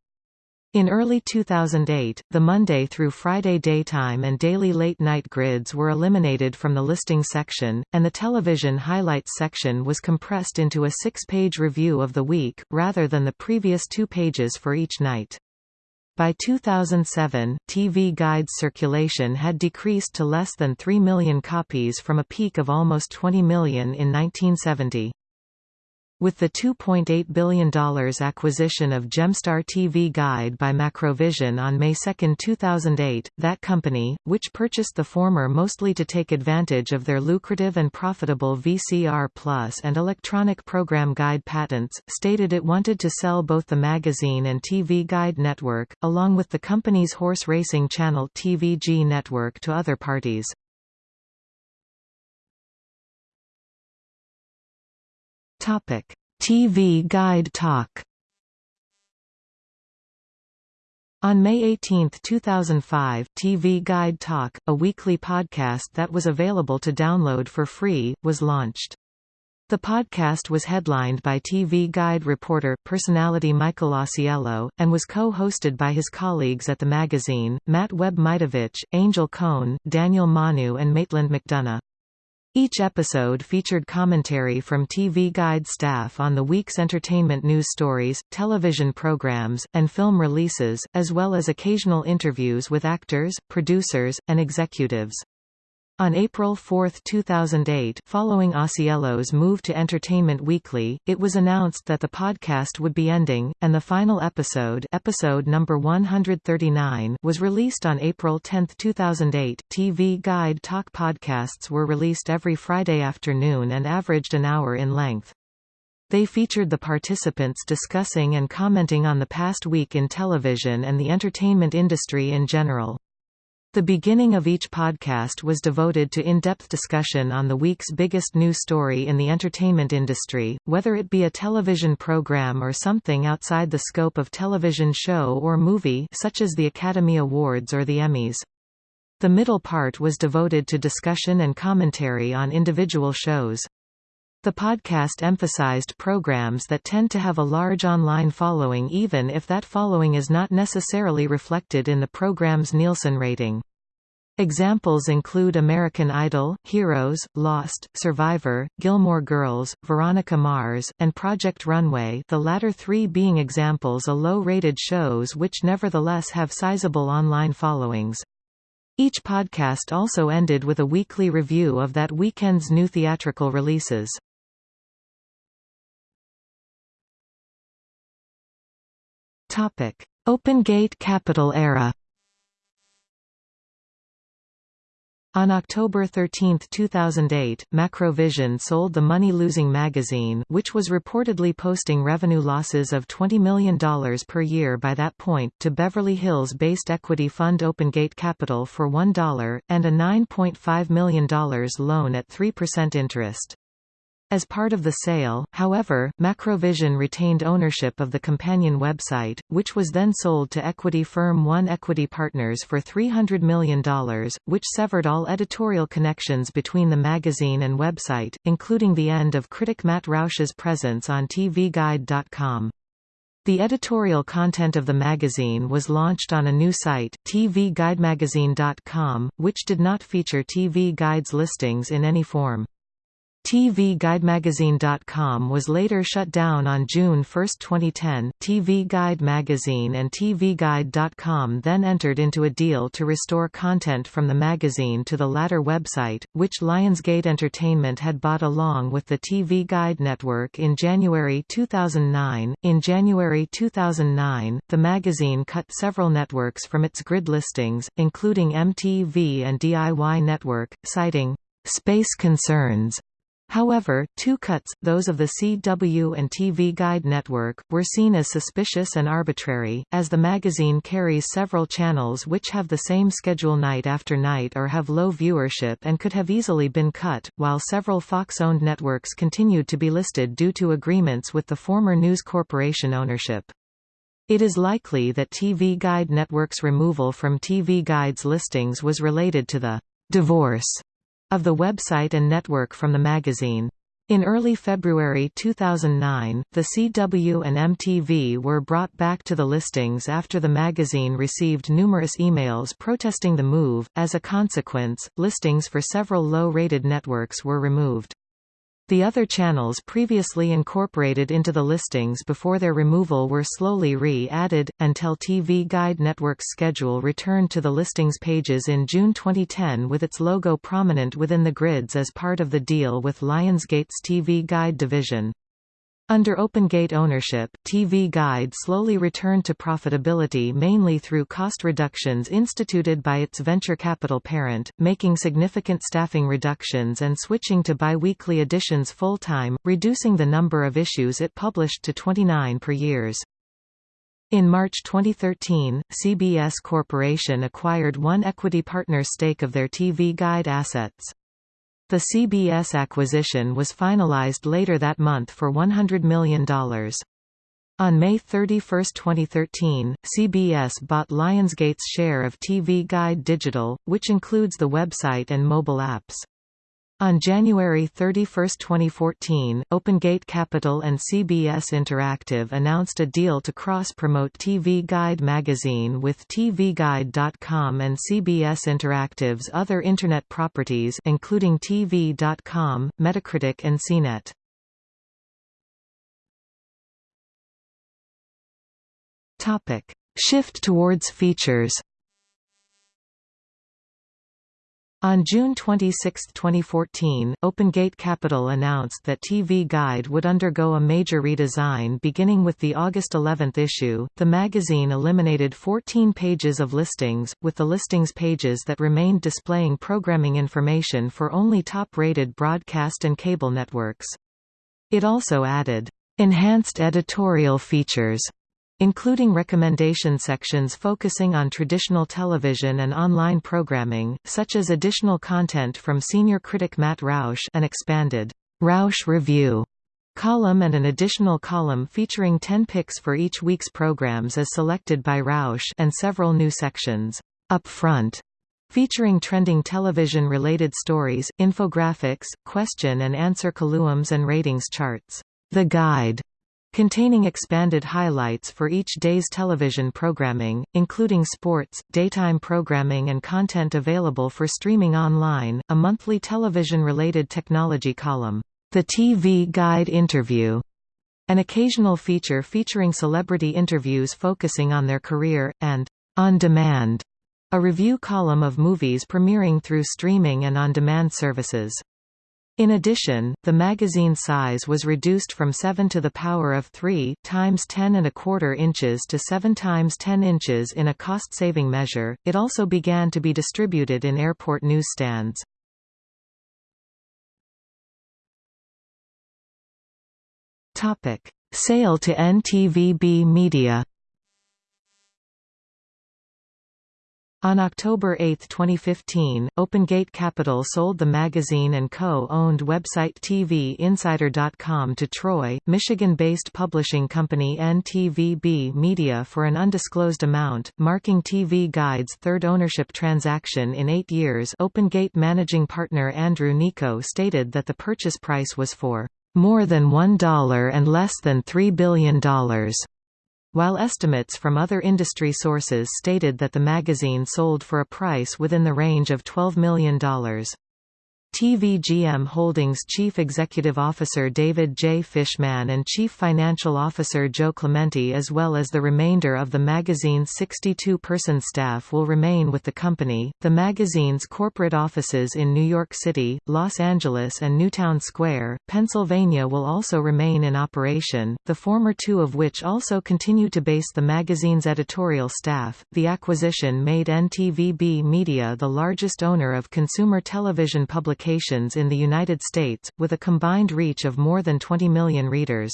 In early 2008, the Monday through Friday daytime and daily late-night grids were eliminated from the listing section, and the television highlights section was compressed into a six-page review of the week, rather than the previous two pages for each night. By 2007, TV Guide's circulation had decreased to less than 3 million copies from a peak of almost 20 million in 1970. With the $2.8 billion acquisition of Gemstar TV Guide by Macrovision on May 2, 2008, that company, which purchased the former mostly to take advantage of their lucrative and profitable VCR Plus and electronic program guide patents, stated it wanted to sell both the magazine and TV Guide network, along with the company's horse racing channel TVG network to other parties. Topic: TV Guide Talk. On May 18, 2005, TV Guide Talk, a weekly podcast that was available to download for free, was launched. The podcast was headlined by TV Guide reporter, personality Michael Ausiello, and was co-hosted by his colleagues at the magazine, Matt Webb-Mitovich, Angel Cohn, Daniel Manu and Maitland McDonagh. Each episode featured commentary from TV Guide staff on the week's entertainment news stories, television programs, and film releases, as well as occasional interviews with actors, producers, and executives. On April 4, 2008 following Ausiello's move to Entertainment Weekly, it was announced that the podcast would be ending, and the final episode episode number 139 was released on April 10, 2008. TV Guide Talk podcasts were released every Friday afternoon and averaged an hour in length. They featured the participants discussing and commenting on the past week in television and the entertainment industry in general. The beginning of each podcast was devoted to in-depth discussion on the week's biggest news story in the entertainment industry, whether it be a television program or something outside the scope of television show or movie such as the Academy Awards or the Emmys. The middle part was devoted to discussion and commentary on individual shows. The podcast emphasized programs that tend to have a large online following even if that following is not necessarily reflected in the program's Nielsen rating. Examples include American Idol, Heroes, Lost, Survivor, Gilmore Girls, Veronica Mars, and Project Runway the latter three being examples of low-rated shows which nevertheless have sizable online followings. Each podcast also ended with a weekly review of that weekend's new theatrical releases. Topic: OpenGate Capital era. On October 13, 2008, Macrovision sold the money-losing magazine which was reportedly posting revenue losses of $20 million per year by that point to Beverly Hills-based equity fund OpenGate Capital for $1, and a $9.5 million loan at 3% interest. As part of the sale, however, Macrovision retained ownership of the companion website, which was then sold to equity firm One Equity Partners for $300 million, which severed all editorial connections between the magazine and website, including the end of critic Matt Roush's presence on TVGuide.com. The editorial content of the magazine was launched on a new site, tvguidemagazine.com, which did not feature TV Guide's listings in any form. TVGuideMagazine.com was later shut down on June 1, 2010. TV Guide Magazine and TVGuide.com then entered into a deal to restore content from the magazine to the latter website, which Lionsgate Entertainment had bought along with the TV Guide network in January 2009. In January 2009, the magazine cut several networks from its grid listings, including MTV and DIY Network, citing space concerns However, two cuts, those of the CW and TV Guide network, were seen as suspicious and arbitrary, as the magazine carries several channels which have the same schedule night after night or have low viewership and could have easily been cut, while several Fox-owned networks continued to be listed due to agreements with the former News Corporation ownership. It is likely that TV Guide Network's removal from TV Guide's listings was related to the divorce of the website and network from the magazine. In early February 2009, the CW and MTV were brought back to the listings after the magazine received numerous emails protesting the move. As a consequence, listings for several low-rated networks were removed. The other channels previously incorporated into the listings before their removal were slowly re-added, until TV Guide Network's schedule returned to the listings pages in June 2010 with its logo prominent within the grids as part of the deal with Lionsgate's TV Guide division. Under OpenGate ownership, TV Guide slowly returned to profitability mainly through cost reductions instituted by its venture capital parent, making significant staffing reductions and switching to bi-weekly editions full-time, reducing the number of issues it published to 29 per years. In March 2013, CBS Corporation acquired one equity partner stake of their TV Guide assets. The CBS acquisition was finalized later that month for $100 million. On May 31, 2013, CBS bought Lionsgate's share of TV Guide Digital, which includes the website and mobile apps. On January 31, 2014, OpenGate Capital and CBS Interactive announced a deal to cross-promote TV Guide magazine with TVGuide.com and CBS Interactive's other Internet properties including TV.com, Metacritic and CNET. Shift towards features On June 26, 2014, OpenGate Capital announced that TV Guide would undergo a major redesign beginning with the August 11 issue. The magazine eliminated 14 pages of listings, with the listings pages that remained displaying programming information for only top-rated broadcast and cable networks. It also added enhanced editorial features including recommendation sections focusing on traditional television and online programming, such as additional content from senior critic Matt Roush an expanded Roush Review column and an additional column featuring 10 picks for each week's programs as selected by Roush and several new sections. Up front featuring trending television-related stories, infographics, question and answer columns and ratings charts. The Guide containing expanded highlights for each day's television programming, including sports, daytime programming and content available for streaming online, a monthly television-related technology column, The TV Guide Interview, an occasional feature featuring celebrity interviews focusing on their career, and On Demand, a review column of movies premiering through streaming and on-demand services. In addition, the magazine size was reduced from 7 to the power of 3 times 10 and a quarter inches to 7 times 10 inches in a cost-saving measure. It also began to be distributed in airport newsstands. Topic: Sale to NTVB Media. On October 8, 2015, OpenGate Capital sold the magazine and co-owned website TVInsider.com to Troy, Michigan-based publishing company NTVB Media for an undisclosed amount, marking TV Guide's third ownership transaction in eight years. OpenGate managing partner Andrew Nikou stated that the purchase price was for more than $1 and less than $3 billion while estimates from other industry sources stated that the magazine sold for a price within the range of $12 million. TVGM Holdings Chief Executive Officer David J. Fishman and Chief Financial Officer Joe Clementi as well as the remainder of the magazine's 62-person staff will remain with the company. The magazine's corporate offices in New York City, Los Angeles and Newtown Square, Pennsylvania will also remain in operation, the former two of which also continue to base the magazine's editorial staff. The acquisition made NTVB Media the largest owner of consumer television publications publications in the United States, with a combined reach of more than 20 million readers.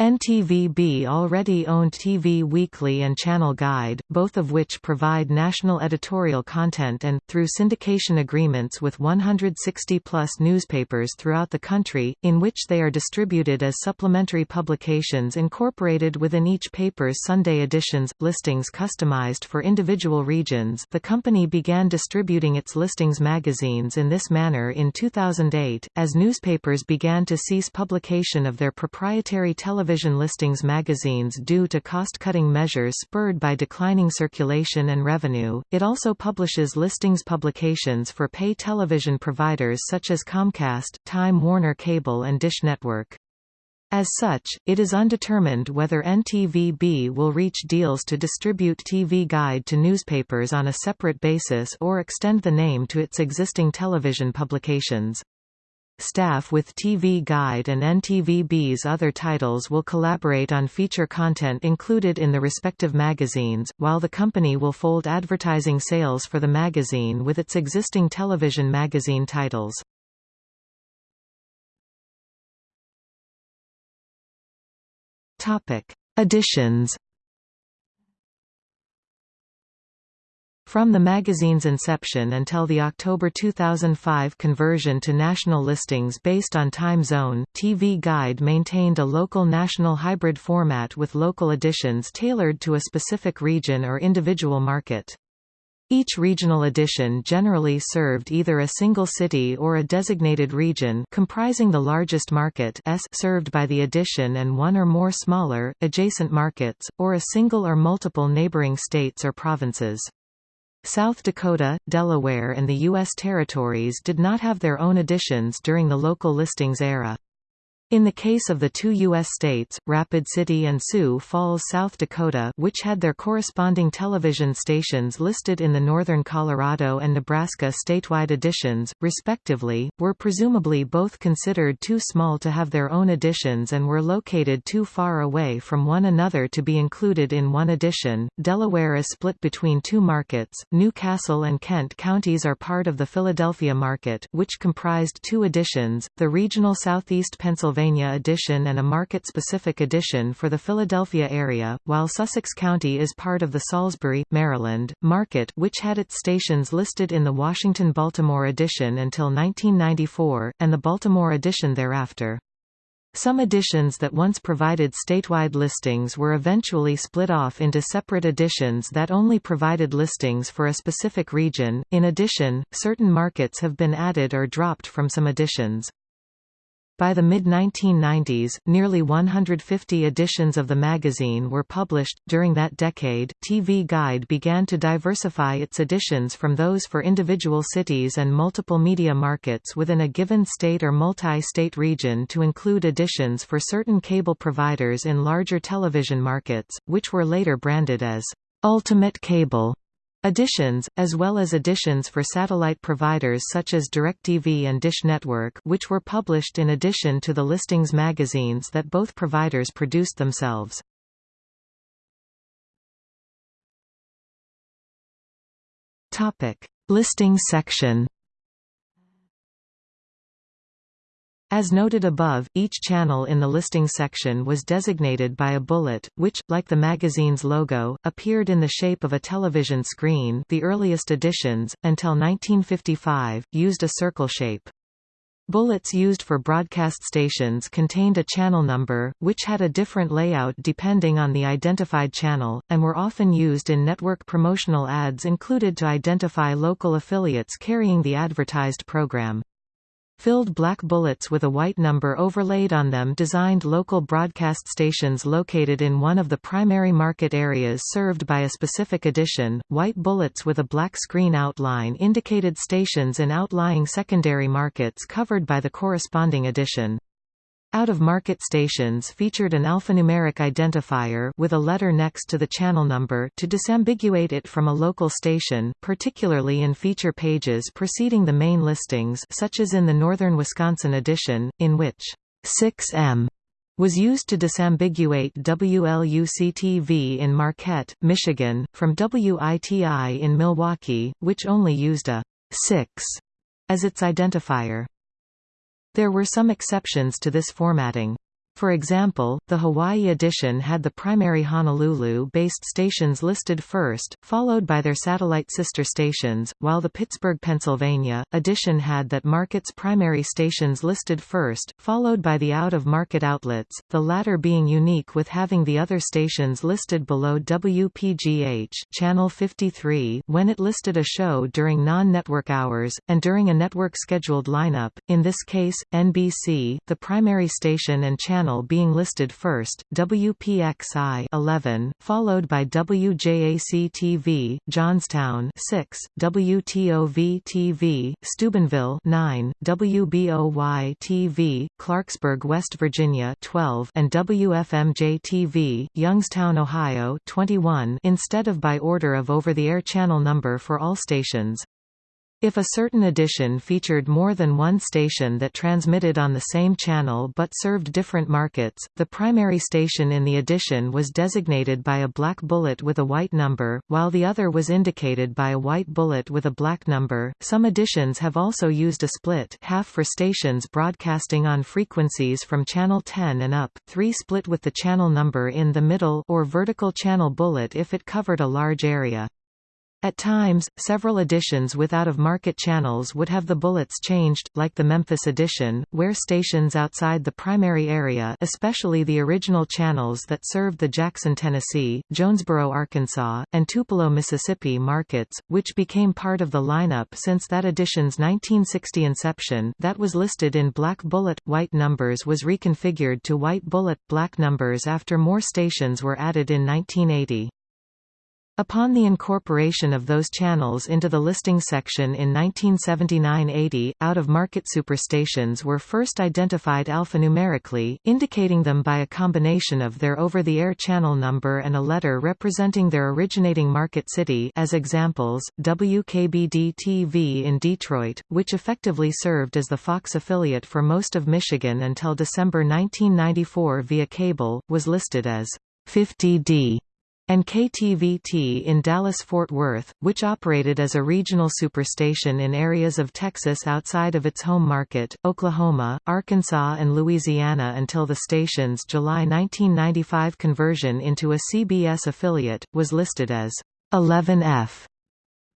NTVB already owned TV Weekly and Channel Guide, both of which provide national editorial content and, through syndication agreements with 160-plus newspapers throughout the country, in which they are distributed as supplementary publications incorporated within each paper's Sunday editions, listings customized for individual regions. The company began distributing its listings magazines in this manner in 2008, as newspapers began to cease publication of their proprietary television television listings magazines due to cost-cutting measures spurred by declining circulation and revenue. It also publishes listings publications for pay television providers such as Comcast, Time Warner Cable and Dish Network. As such, it is undetermined whether NTVB will reach deals to distribute TV Guide to newspapers on a separate basis or extend the name to its existing television publications. Staff with TV Guide and NTVB's other titles will collaborate on feature content included in the respective magazines, while the company will fold advertising sales for the magazine with its existing television magazine titles. Topic: From the magazine's inception until the October 2005 conversion to national listings based on time zone, TV Guide maintained a local national hybrid format with local editions tailored to a specific region or individual market. Each regional edition generally served either a single city or a designated region comprising the largest market S served by the edition and one or more smaller, adjacent markets, or a single or multiple neighboring states or provinces. South Dakota, Delaware and the U.S. territories did not have their own editions during the local listings era. In the case of the two U.S. states, Rapid City and Sioux Falls, South Dakota which had their corresponding television stations listed in the northern Colorado and Nebraska statewide editions, respectively, were presumably both considered too small to have their own editions and were located too far away from one another to be included in one edition. Delaware is split between two markets, New Castle and Kent counties are part of the Philadelphia market which comprised two editions, the regional Southeast Pennsylvania Pennsylvania edition and a market-specific edition for the Philadelphia area, while Sussex County is part of the Salisbury, Maryland, market which had its stations listed in the Washington-Baltimore edition until 1994, and the Baltimore edition thereafter. Some editions that once provided statewide listings were eventually split off into separate editions that only provided listings for a specific region. In addition, certain markets have been added or dropped from some editions. By the mid-1990s, nearly 150 editions of the magazine were published. During that decade, TV Guide began to diversify its editions from those for individual cities and multiple media markets within a given state or multi-state region to include editions for certain cable providers in larger television markets, which were later branded as Ultimate Cable. Editions, as well as additions for satellite providers such as DirecTV and Dish Network which were published in addition to the listings magazines that both providers produced themselves. Listings section As noted above, each channel in the listing section was designated by a bullet, which, like the magazine's logo, appeared in the shape of a television screen the earliest editions, until 1955, used a circle shape. Bullets used for broadcast stations contained a channel number, which had a different layout depending on the identified channel, and were often used in network promotional ads included to identify local affiliates carrying the advertised program. Filled black bullets with a white number overlaid on them designed local broadcast stations located in one of the primary market areas served by a specific edition. White bullets with a black screen outline indicated stations in outlying secondary markets covered by the corresponding edition. Out-of-market stations featured an alphanumeric identifier with a letter next to the channel number to disambiguate it from a local station, particularly in feature pages preceding the main listings such as in the Northern Wisconsin edition, in which 6M was used to disambiguate WLUC-TV in Marquette, Michigan, from WITI in Milwaukee, which only used a 6 as its identifier. There were some exceptions to this formatting. For example, the Hawaii edition had the primary Honolulu-based stations listed first, followed by their satellite sister stations, while the Pittsburgh, Pennsylvania, edition had that market's primary stations listed first, followed by the out-of-market outlets, the latter being unique with having the other stations listed below WPGH channel 53 when it listed a show during non-network hours, and during a network-scheduled lineup, in this case, NBC, the primary station and channel channel being listed first, WPXI 11, followed by WJAC-TV, Johnstown 6, WTOV-TV, Steubenville 9, WBOY-TV, Clarksburg, West Virginia 12, and WFMJ-TV, Youngstown, Ohio 21 instead of by order of over-the-air channel number for all stations. If a certain edition featured more than one station that transmitted on the same channel but served different markets, the primary station in the edition was designated by a black bullet with a white number, while the other was indicated by a white bullet with a black number. Some editions have also used a split half for stations broadcasting on frequencies from channel 10 and up, 3 split with the channel number in the middle or vertical channel bullet if it covered a large area. At times, several editions with out-of-market channels would have the bullets changed, like the Memphis edition, where stations outside the primary area especially the original channels that served the Jackson, Tennessee, Jonesboro, Arkansas, and Tupelo, Mississippi markets, which became part of the lineup since that edition's 1960 inception that was listed in black bullet, white numbers was reconfigured to white bullet, black numbers after more stations were added in 1980. Upon the incorporation of those channels into the listing section in 1979–80, out-of-market superstations were first identified alphanumerically, indicating them by a combination of their over-the-air channel number and a letter representing their originating market city as examples, WKBD-TV in Detroit, which effectively served as the Fox affiliate for most of Michigan until December 1994 via cable, was listed as 50D and KTVT in Dallas-Fort Worth, which operated as a regional superstation in areas of Texas outside of its home market, Oklahoma, Arkansas and Louisiana until the station's July 1995 conversion into a CBS affiliate, was listed as 11F.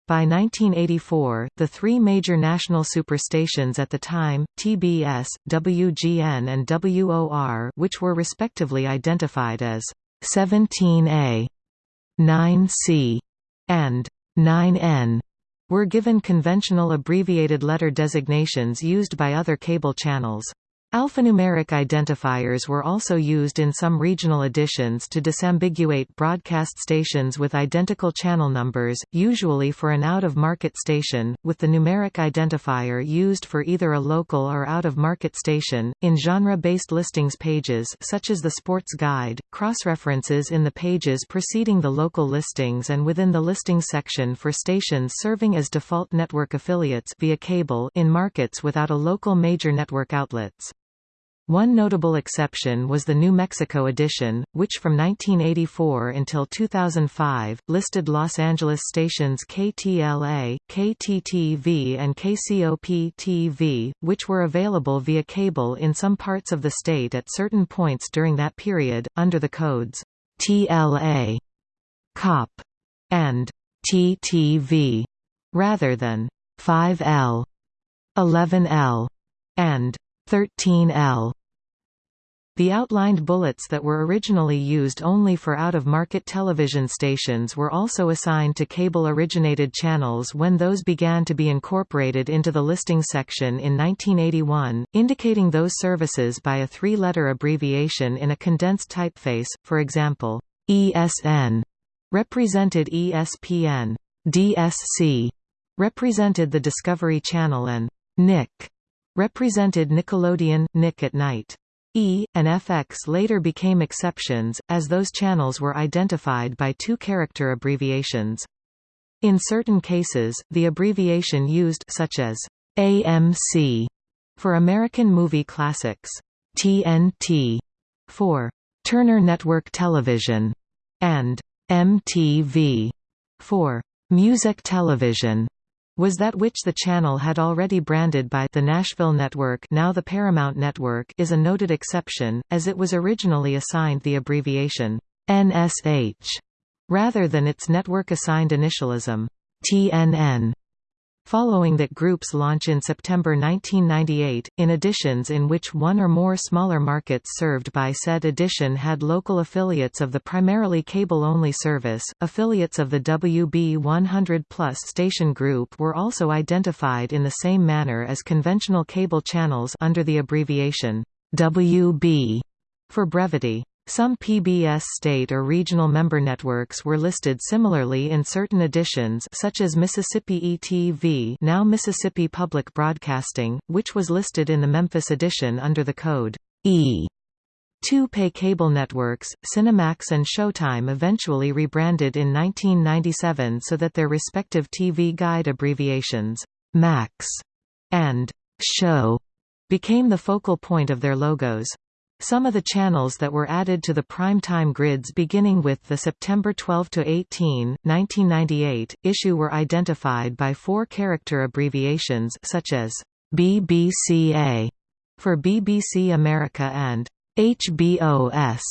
By 1984, the three major national superstations at the time, TBS, WGN and WOR which were respectively identified as 17A 9C, and 9N were given conventional abbreviated letter designations used by other cable channels. Alphanumeric identifiers were also used in some regional editions to disambiguate broadcast stations with identical channel numbers, usually for an out-of-market station, with the numeric identifier used for either a local or out-of-market station. In genre-based listings pages such as the Sports Guide, cross-references in the pages preceding the local listings and within the listings section for stations serving as default network affiliates via cable in markets without a local major network outlets. One notable exception was the New Mexico edition, which from 1984 until 2005, listed Los Angeles stations KTLA, KTTV and KCOP-TV, which were available via cable in some parts of the state at certain points during that period, under the codes TLA, COP, and TTV, rather than 5L, 11L, and 13L. The outlined bullets that were originally used only for out-of-market television stations were also assigned to cable-originated channels when those began to be incorporated into the listing section in 1981, indicating those services by a three-letter abbreviation in a condensed typeface, for example, ESN represented ESPN, DSC represented the Discovery Channel and NIC represented Nickelodeon, Nick at Night. E, and FX later became exceptions, as those channels were identified by two character abbreviations. In certain cases, the abbreviation used such as AMC for American Movie Classics, TNT for Turner Network Television, and MTV for Music Television was that which the channel had already branded by the Nashville Network now the Paramount Network is a noted exception, as it was originally assigned the abbreviation NSH rather than its network-assigned initialism TNN. Following that group's launch in September 1998, in editions in which one or more smaller markets served by said edition had local affiliates of the primarily cable-only service, affiliates of the WB 100 Plus station group were also identified in the same manner as conventional cable channels under the abbreviation WB for brevity. Some PBS state or regional member networks were listed similarly in certain editions such as Mississippi ETV now Mississippi Public Broadcasting, which was listed in the Memphis edition under the code E. Two pay cable networks, Cinemax and Showtime eventually rebranded in 1997 so that their respective TV guide abbreviations, MAX and Show, became the focal point of their logos. Some of the channels that were added to the prime-time grids beginning with the September 12–18, 1998, issue were identified by four-character abbreviations such as BBCA for BBC America and HBOS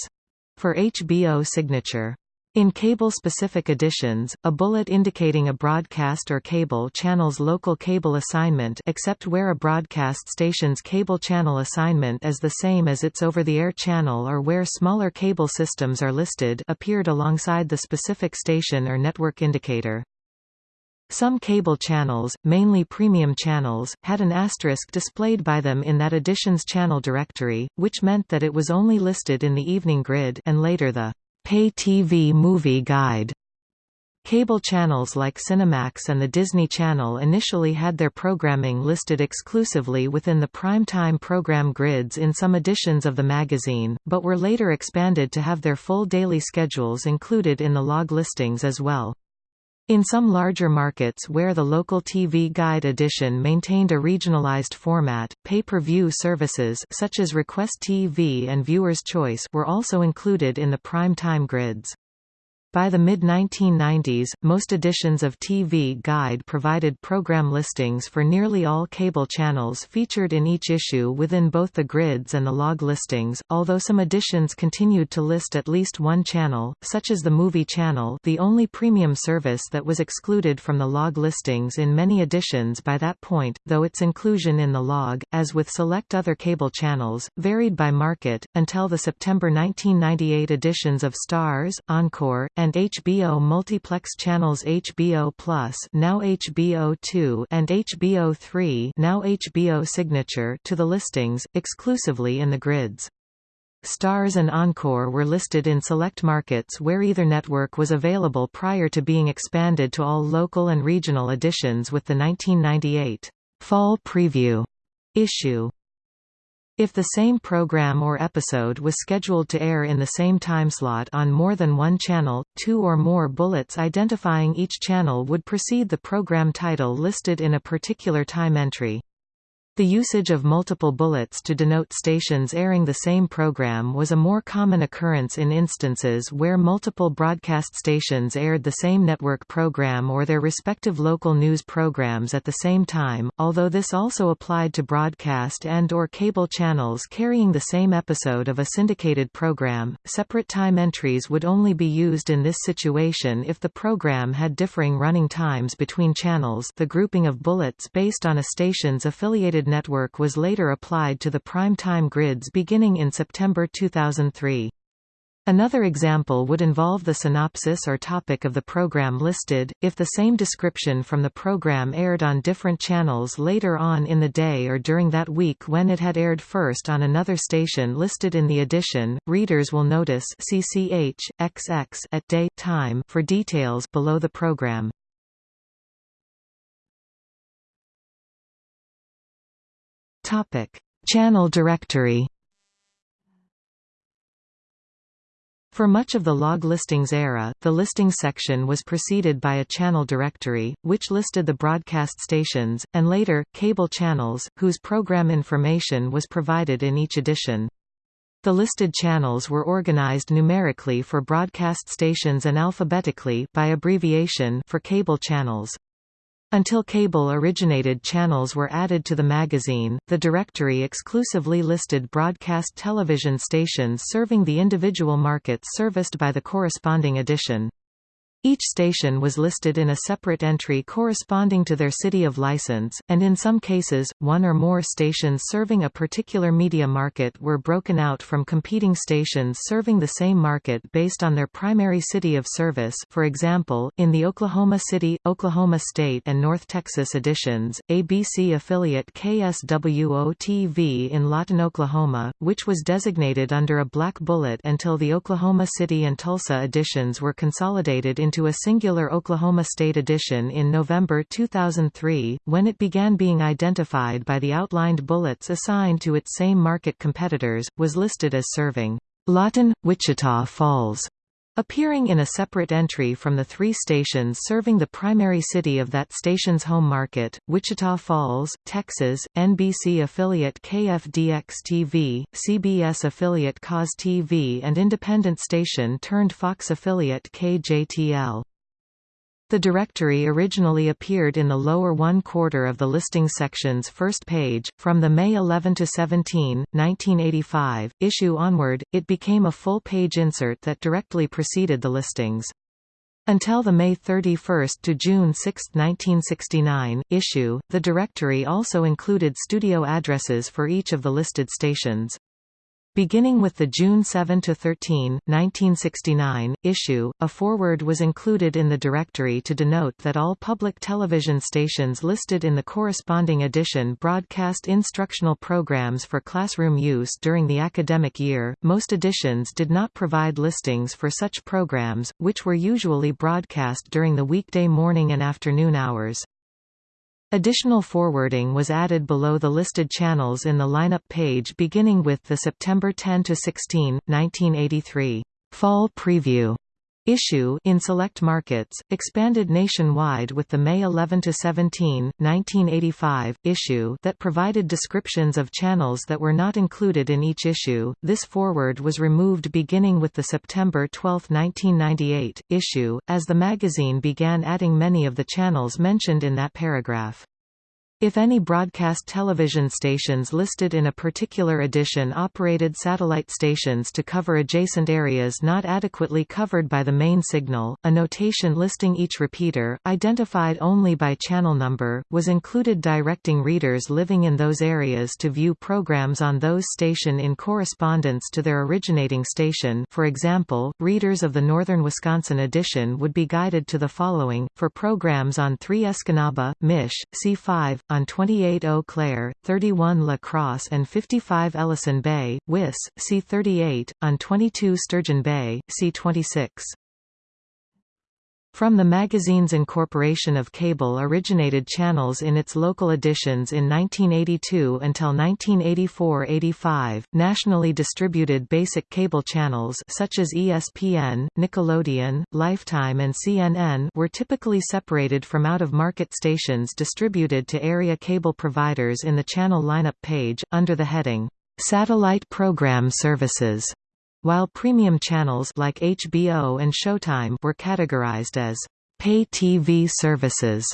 for HBO Signature. In cable-specific editions, a bullet indicating a broadcast or cable channel's local cable assignment except where a broadcast station's cable channel assignment is the same as its over-the-air channel or where smaller cable systems are listed appeared alongside the specific station or network indicator. Some cable channels, mainly premium channels, had an asterisk displayed by them in that edition's channel directory, which meant that it was only listed in the evening grid and later the Pay TV Movie Guide. Cable channels like Cinemax and the Disney Channel initially had their programming listed exclusively within the primetime program grids in some editions of the magazine, but were later expanded to have their full daily schedules included in the log listings as well. In some larger markets where the local TV Guide edition maintained a regionalized format, pay-per-view services such as Request TV and Viewer's Choice were also included in the prime time grids. By the mid-1990s, most editions of TV Guide provided program listings for nearly all cable channels featured in each issue within both the grids and the log listings, although some editions continued to list at least one channel, such as the Movie Channel the only premium service that was excluded from the log listings in many editions by that point, though its inclusion in the log, as with select other cable channels, varied by market, until the September 1998 editions of Stars, Encore, and HBO multiplex channels HBO Plus now HBO 2 and HBO 3 now HBO Signature to the listings, exclusively in the grids. Stars and Encore were listed in select markets where either network was available prior to being expanded to all local and regional editions with the 1998 Fall Preview issue. If the same program or episode was scheduled to air in the same timeslot on more than one channel, two or more bullets identifying each channel would precede the program title listed in a particular time entry. The usage of multiple bullets to denote stations airing the same program was a more common occurrence in instances where multiple broadcast stations aired the same network program or their respective local news programs at the same time, although this also applied to broadcast and or cable channels carrying the same episode of a syndicated program. Separate time entries would only be used in this situation if the program had differing running times between channels the grouping of bullets based on a station's affiliated network was later applied to the prime-time grids beginning in September 2003. Another example would involve the synopsis or topic of the program listed, if the same description from the program aired on different channels later on in the day or during that week when it had aired first on another station listed in the edition, readers will notice CCH, XX at day time for details below the program. Topic: Channel directory. For much of the log listings era, the listing section was preceded by a channel directory, which listed the broadcast stations, and later, cable channels, whose program information was provided in each edition. The listed channels were organized numerically for broadcast stations and alphabetically by abbreviation for cable channels. Until cable-originated channels were added to the magazine, the directory exclusively listed broadcast television stations serving the individual markets serviced by the corresponding edition. Each station was listed in a separate entry corresponding to their city of license, and in some cases, one or more stations serving a particular media market were broken out from competing stations serving the same market based on their primary city of service for example, in the Oklahoma City, Oklahoma State and North Texas editions, ABC affiliate KSWO-TV in Lawton, Oklahoma, which was designated under a black bullet until the Oklahoma City and Tulsa editions were consolidated into into a singular Oklahoma State edition in November 2003, when it began being identified by the outlined bullets assigned to its same market competitors, was listed as serving Lawton, Wichita Falls, appearing in a separate entry from the three stations serving the primary city of that station's home market, Wichita Falls, Texas, NBC affiliate KFDX-TV, CBS affiliate KAUZ-TV and independent station turned Fox affiliate KJTL. The directory originally appeared in the lower one quarter of the listing section's first page. From the May 11 to 17, 1985 issue onward, it became a full-page insert that directly preceded the listings. Until the May 31 to June 6, 1969 issue, the directory also included studio addresses for each of the listed stations. Beginning with the June 7 to 13, 1969, issue, a foreword was included in the directory to denote that all public television stations listed in the corresponding edition broadcast instructional programs for classroom use during the academic year. Most editions did not provide listings for such programs, which were usually broadcast during the weekday morning and afternoon hours. Additional forwarding was added below the listed channels in the lineup page beginning with the September 10 to 16, 1983, Fall Preview issue in select markets, expanded nationwide with the May 11–17, 1985, issue that provided descriptions of channels that were not included in each issue. This forward was removed beginning with the September 12, 1998, issue, as the magazine began adding many of the channels mentioned in that paragraph. If any broadcast television stations listed in a particular edition operated satellite stations to cover adjacent areas not adequately covered by the main signal, a notation listing each repeater, identified only by channel number, was included directing readers living in those areas to view programs on those station in correspondence to their originating station. For example, readers of the Northern Wisconsin edition would be guided to the following, for programs on 3 Escanaba, Mish, C5, on 28 Eau Claire, 31 La Crosse and 55 Ellison Bay, Wis, C38, on 22 Sturgeon Bay, C26. From the magazine's incorporation of cable-originated channels in its local editions in 1982 until 1984–85, nationally distributed basic cable channels such as ESPN, Nickelodeon, Lifetime and CNN were typically separated from out-of-market stations distributed to area cable providers in the channel lineup page, under the heading, "'Satellite Program Services' while premium channels like HBO and Showtime were categorized as pay TV services.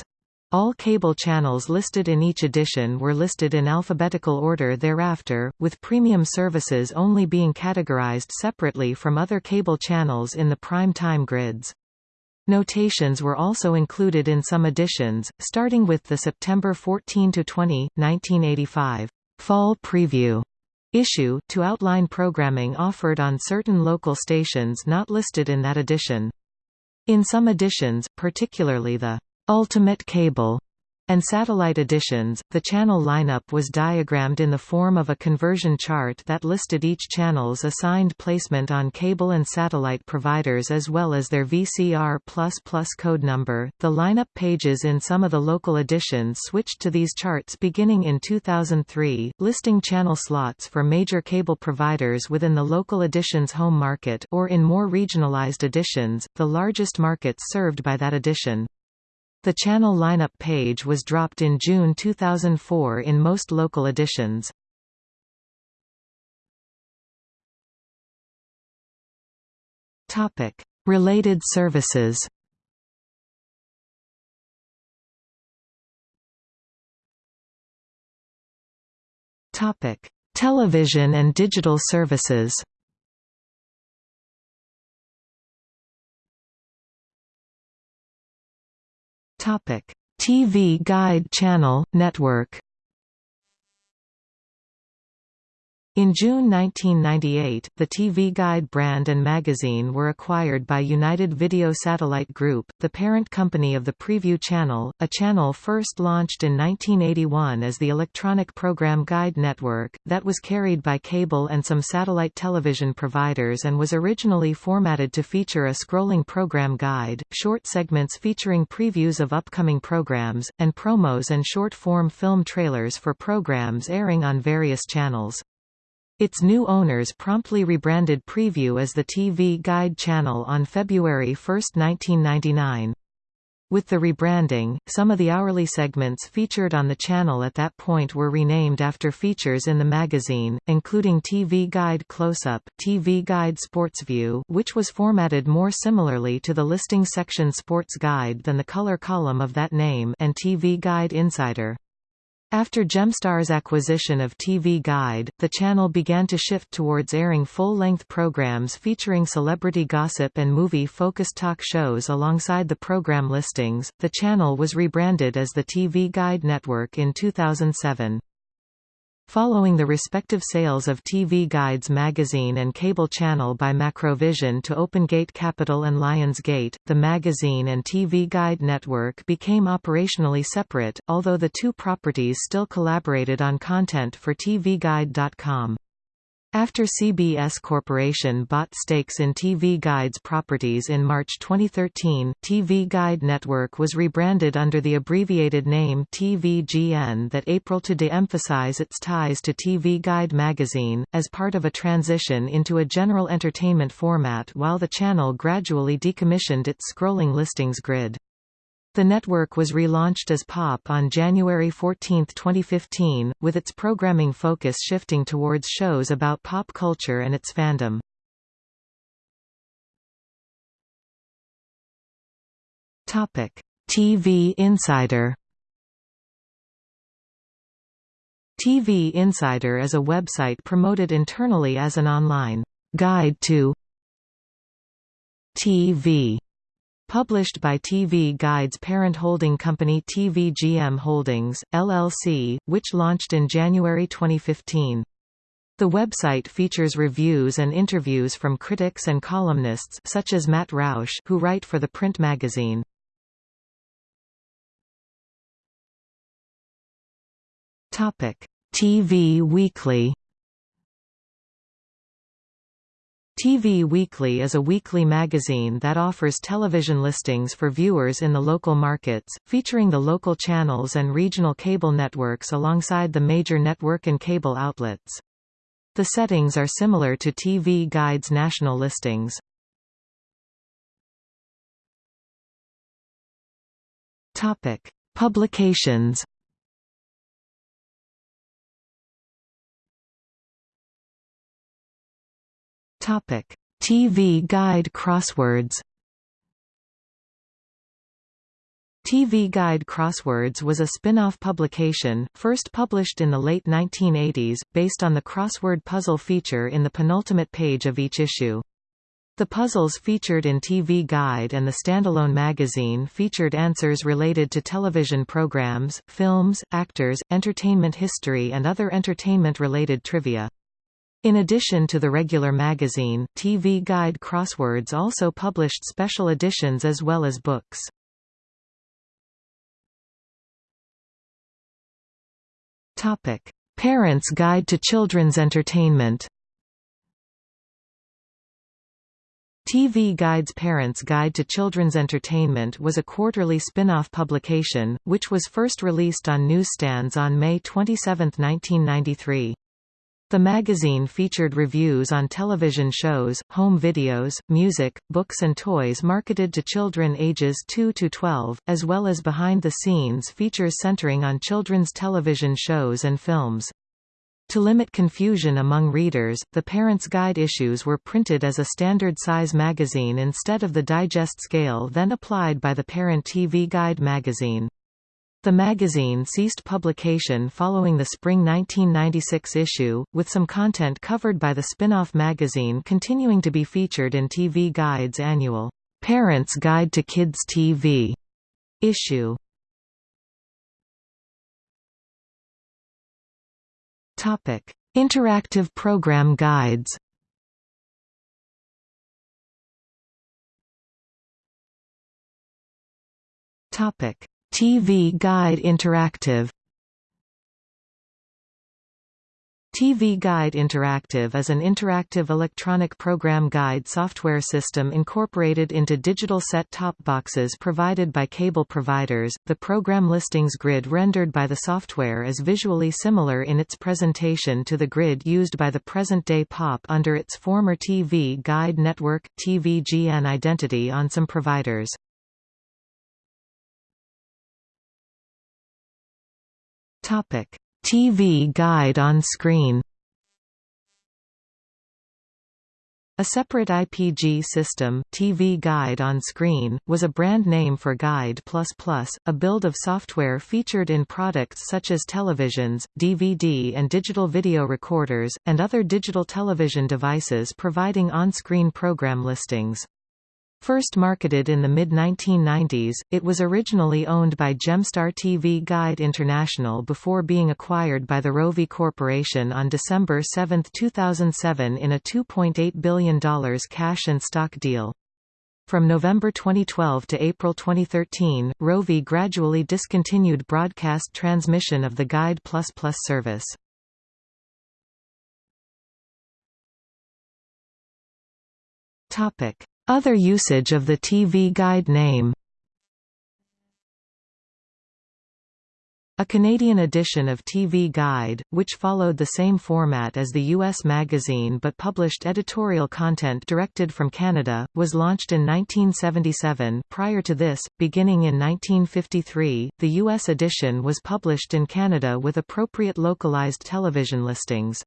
All cable channels listed in each edition were listed in alphabetical order thereafter, with premium services only being categorized separately from other cable channels in the prime time grids. Notations were also included in some editions, starting with the September 14–20, 1985, Fall Preview issue, to outline programming offered on certain local stations not listed in that edition. In some editions, particularly the Ultimate Cable and satellite editions, the channel lineup was diagrammed in the form of a conversion chart that listed each channel's assigned placement on cable and satellite providers as well as their VCR++ code number. The lineup pages in some of the local editions switched to these charts beginning in 2003, listing channel slots for major cable providers within the local edition's home market or in more regionalized editions, the largest markets served by that edition. The channel lineup page was dropped in June 2004 in most local editions. Topic: Related services. Topic: Television and digital services. Topic: TV Guide Channel Network. In June 1998, the TV Guide brand and magazine were acquired by United Video Satellite Group, the parent company of the Prevue Channel, a channel first launched in 1981 as the Electronic Program Guide Network, that was carried by cable and some satellite television providers and was originally formatted to feature a scrolling program guide, short segments featuring previews of upcoming programs, and promos and short-form film trailers for programs airing on various channels. Its new owners promptly rebranded Prevue as the TV Guide channel on February 1, 1999. With the rebranding, some of the hourly segments featured on the channel at that point were renamed after features in the magazine, including TV Guide Close-Up, TV Guide SportsView which was formatted more similarly to the listing section Sports Guide than the color column of that name and TV Guide Insider. After Gemstar's acquisition of TV Guide, the channel began to shift towards airing full-length programs featuring celebrity gossip and movie-focused talk shows alongside the program listings. The channel was rebranded as the TV Guide Network in 2007. Following the respective sales of TV Guides magazine and cable channel by Macrovision to OpenGate Capital and Lionsgate, the magazine and TV Guide network became operationally separate, although the two properties still collaborated on content for TVGuide.com. After CBS Corporation bought stakes in TV Guide's properties in March 2013, TV Guide Network was rebranded under the abbreviated name TVGN that April to de-emphasize its ties to TV Guide magazine, as part of a transition into a general entertainment format while the channel gradually decommissioned its scrolling listings grid. The network was relaunched as POP on January 14, 2015, with its programming focus shifting towards shows about pop culture and its fandom. TV Insider TV Insider is a website promoted internally as an online guide to TV Published by TV Guide's parent holding company TVGM Holdings, LLC, which launched in January 2015. The website features reviews and interviews from critics and columnists such as Matt Roush who write for the print magazine. TV Weekly TV Weekly is a weekly magazine that offers television listings for viewers in the local markets, featuring the local channels and regional cable networks alongside the major network and cable outlets. The settings are similar to TV Guide's national listings. Publications Topic: TV Guide Crosswords. TV Guide Crosswords was a spin-off publication, first published in the late 1980s, based on the crossword puzzle feature in the penultimate page of each issue. The puzzles featured in TV Guide and the standalone magazine featured answers related to television programs, films, actors, entertainment history and other entertainment-related trivia. In addition to the regular magazine, TV Guide Crosswords also published special editions as well as books. Topic: Parents' Guide to Children's Entertainment. TV Guide's Parents' Guide to Children's Entertainment was a quarterly spin-off publication, which was first released on newsstands on May 27, 1993. The magazine featured reviews on television shows, home videos, music, books and toys marketed to children ages 2 to 12, as well as behind-the-scenes features centering on children's television shows and films. To limit confusion among readers, the Parents' Guide issues were printed as a standard-size magazine instead of the digest scale then applied by the parent TV Guide magazine. The magazine ceased publication following the spring 1996 issue, with some content covered by the spin-off magazine continuing to be featured in TV Guide's annual Parents Guide to Kids TV issue. Topic: Interactive program guides. Topic: TV Guide Interactive TV Guide Interactive is an interactive electronic program guide software system incorporated into digital set-top boxes provided by cable providers. The program listings grid rendered by the software is visually similar in its presentation to the grid used by the present-day POP under its former TV Guide Network TVGN identity on some providers. Topic: TV guide on screen. A separate IPG system, TV Guide on Screen, was a brand name for Guide++, a build of software featured in products such as televisions, DVD and digital video recorders, and other digital television devices providing on-screen program listings. First marketed in the mid-1990s, it was originally owned by Gemstar TV Guide International before being acquired by the Rovi Corporation on December 7, 2007 in a $2.8 billion cash and stock deal. From November 2012 to April 2013, Rovi gradually discontinued broadcast transmission of the Guide++ service. Topic other usage of the TV Guide name A Canadian edition of TV Guide, which followed the same format as the U.S. magazine but published editorial content directed from Canada, was launched in 1977 prior to this, beginning in 1953, the U.S. edition was published in Canada with appropriate localized television listings.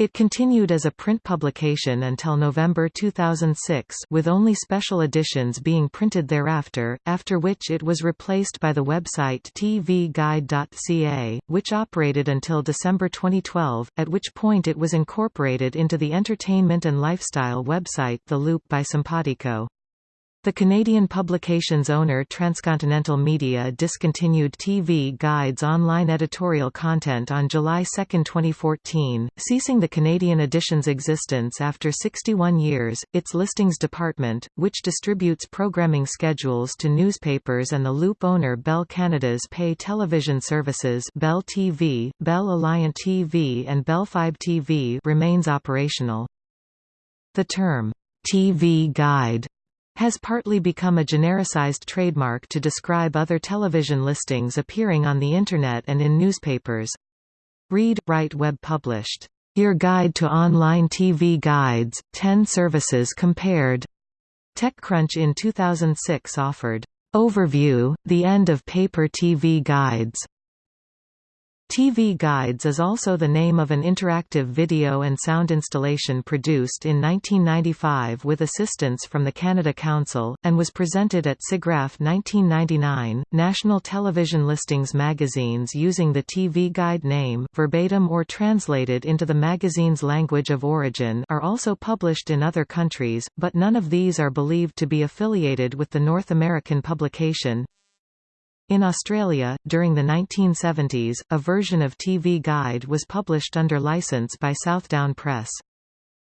It continued as a print publication until November 2006 with only special editions being printed thereafter, after which it was replaced by the website tvguide.ca, which operated until December 2012, at which point it was incorporated into the entertainment and lifestyle website The Loop by Sympatico. The Canadian publication's owner Transcontinental Media discontinued TV Guide's online editorial content on July 2, 2014, ceasing the Canadian edition's existence after 61 years. Its listings department, which distributes programming schedules to newspapers and the Loop owner Bell Canada's pay television services Bell TV, Bell Alliant TV and Bell Fibe TV remains operational. The term, TV Guide has partly become a genericized trademark to describe other television listings appearing on the Internet and in newspapers. Read, write web published, "'Your Guide to Online TV Guides, 10 Services Compared' TechCrunch in 2006 offered, "'Overview, the End of Paper TV Guides' TV Guides is also the name of an interactive video and sound installation produced in 1995 with assistance from the Canada Council, and was presented at SIGGRAPH 1999. National television listings magazines using the TV Guide name verbatim or translated into the magazine's language of origin are also published in other countries, but none of these are believed to be affiliated with the North American publication. In Australia, during the 1970s, a version of TV Guide was published under license by Southdown Press.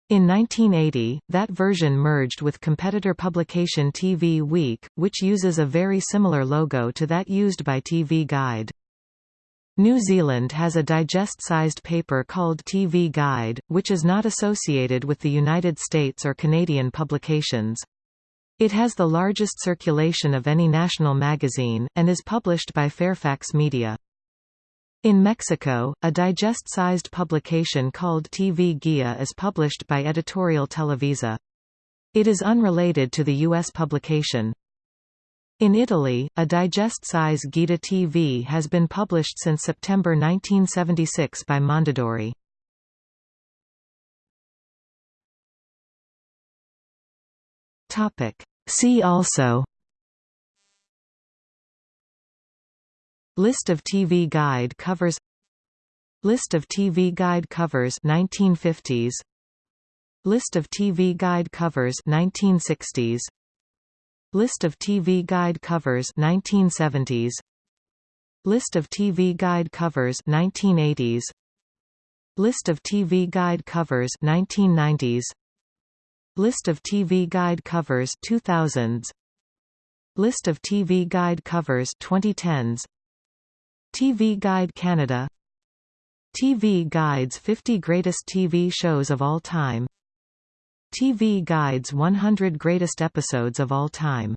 In 1980, that version merged with competitor publication TV Week, which uses a very similar logo to that used by TV Guide. New Zealand has a digest-sized paper called TV Guide, which is not associated with the United States or Canadian publications. It has the largest circulation of any national magazine, and is published by Fairfax Media. In Mexico, a digest-sized publication called TV Guia is published by Editorial Televisa. It is unrelated to the U.S. publication. In Italy, a digest-size Guida TV has been published since September 1976 by Mondadori. See also List of TV guide covers List of TV guide covers 1950s List of TV guide covers 1960s List of TV guide covers 1970s List of TV guide covers 1980s List of TV guide covers 1990s List of TV guide covers 2000s List of TV guide covers 2010s TV Guide Canada. TV Guide's 50 Greatest TV Shows of All Time. TV Guide's 100 Greatest Episodes of All Time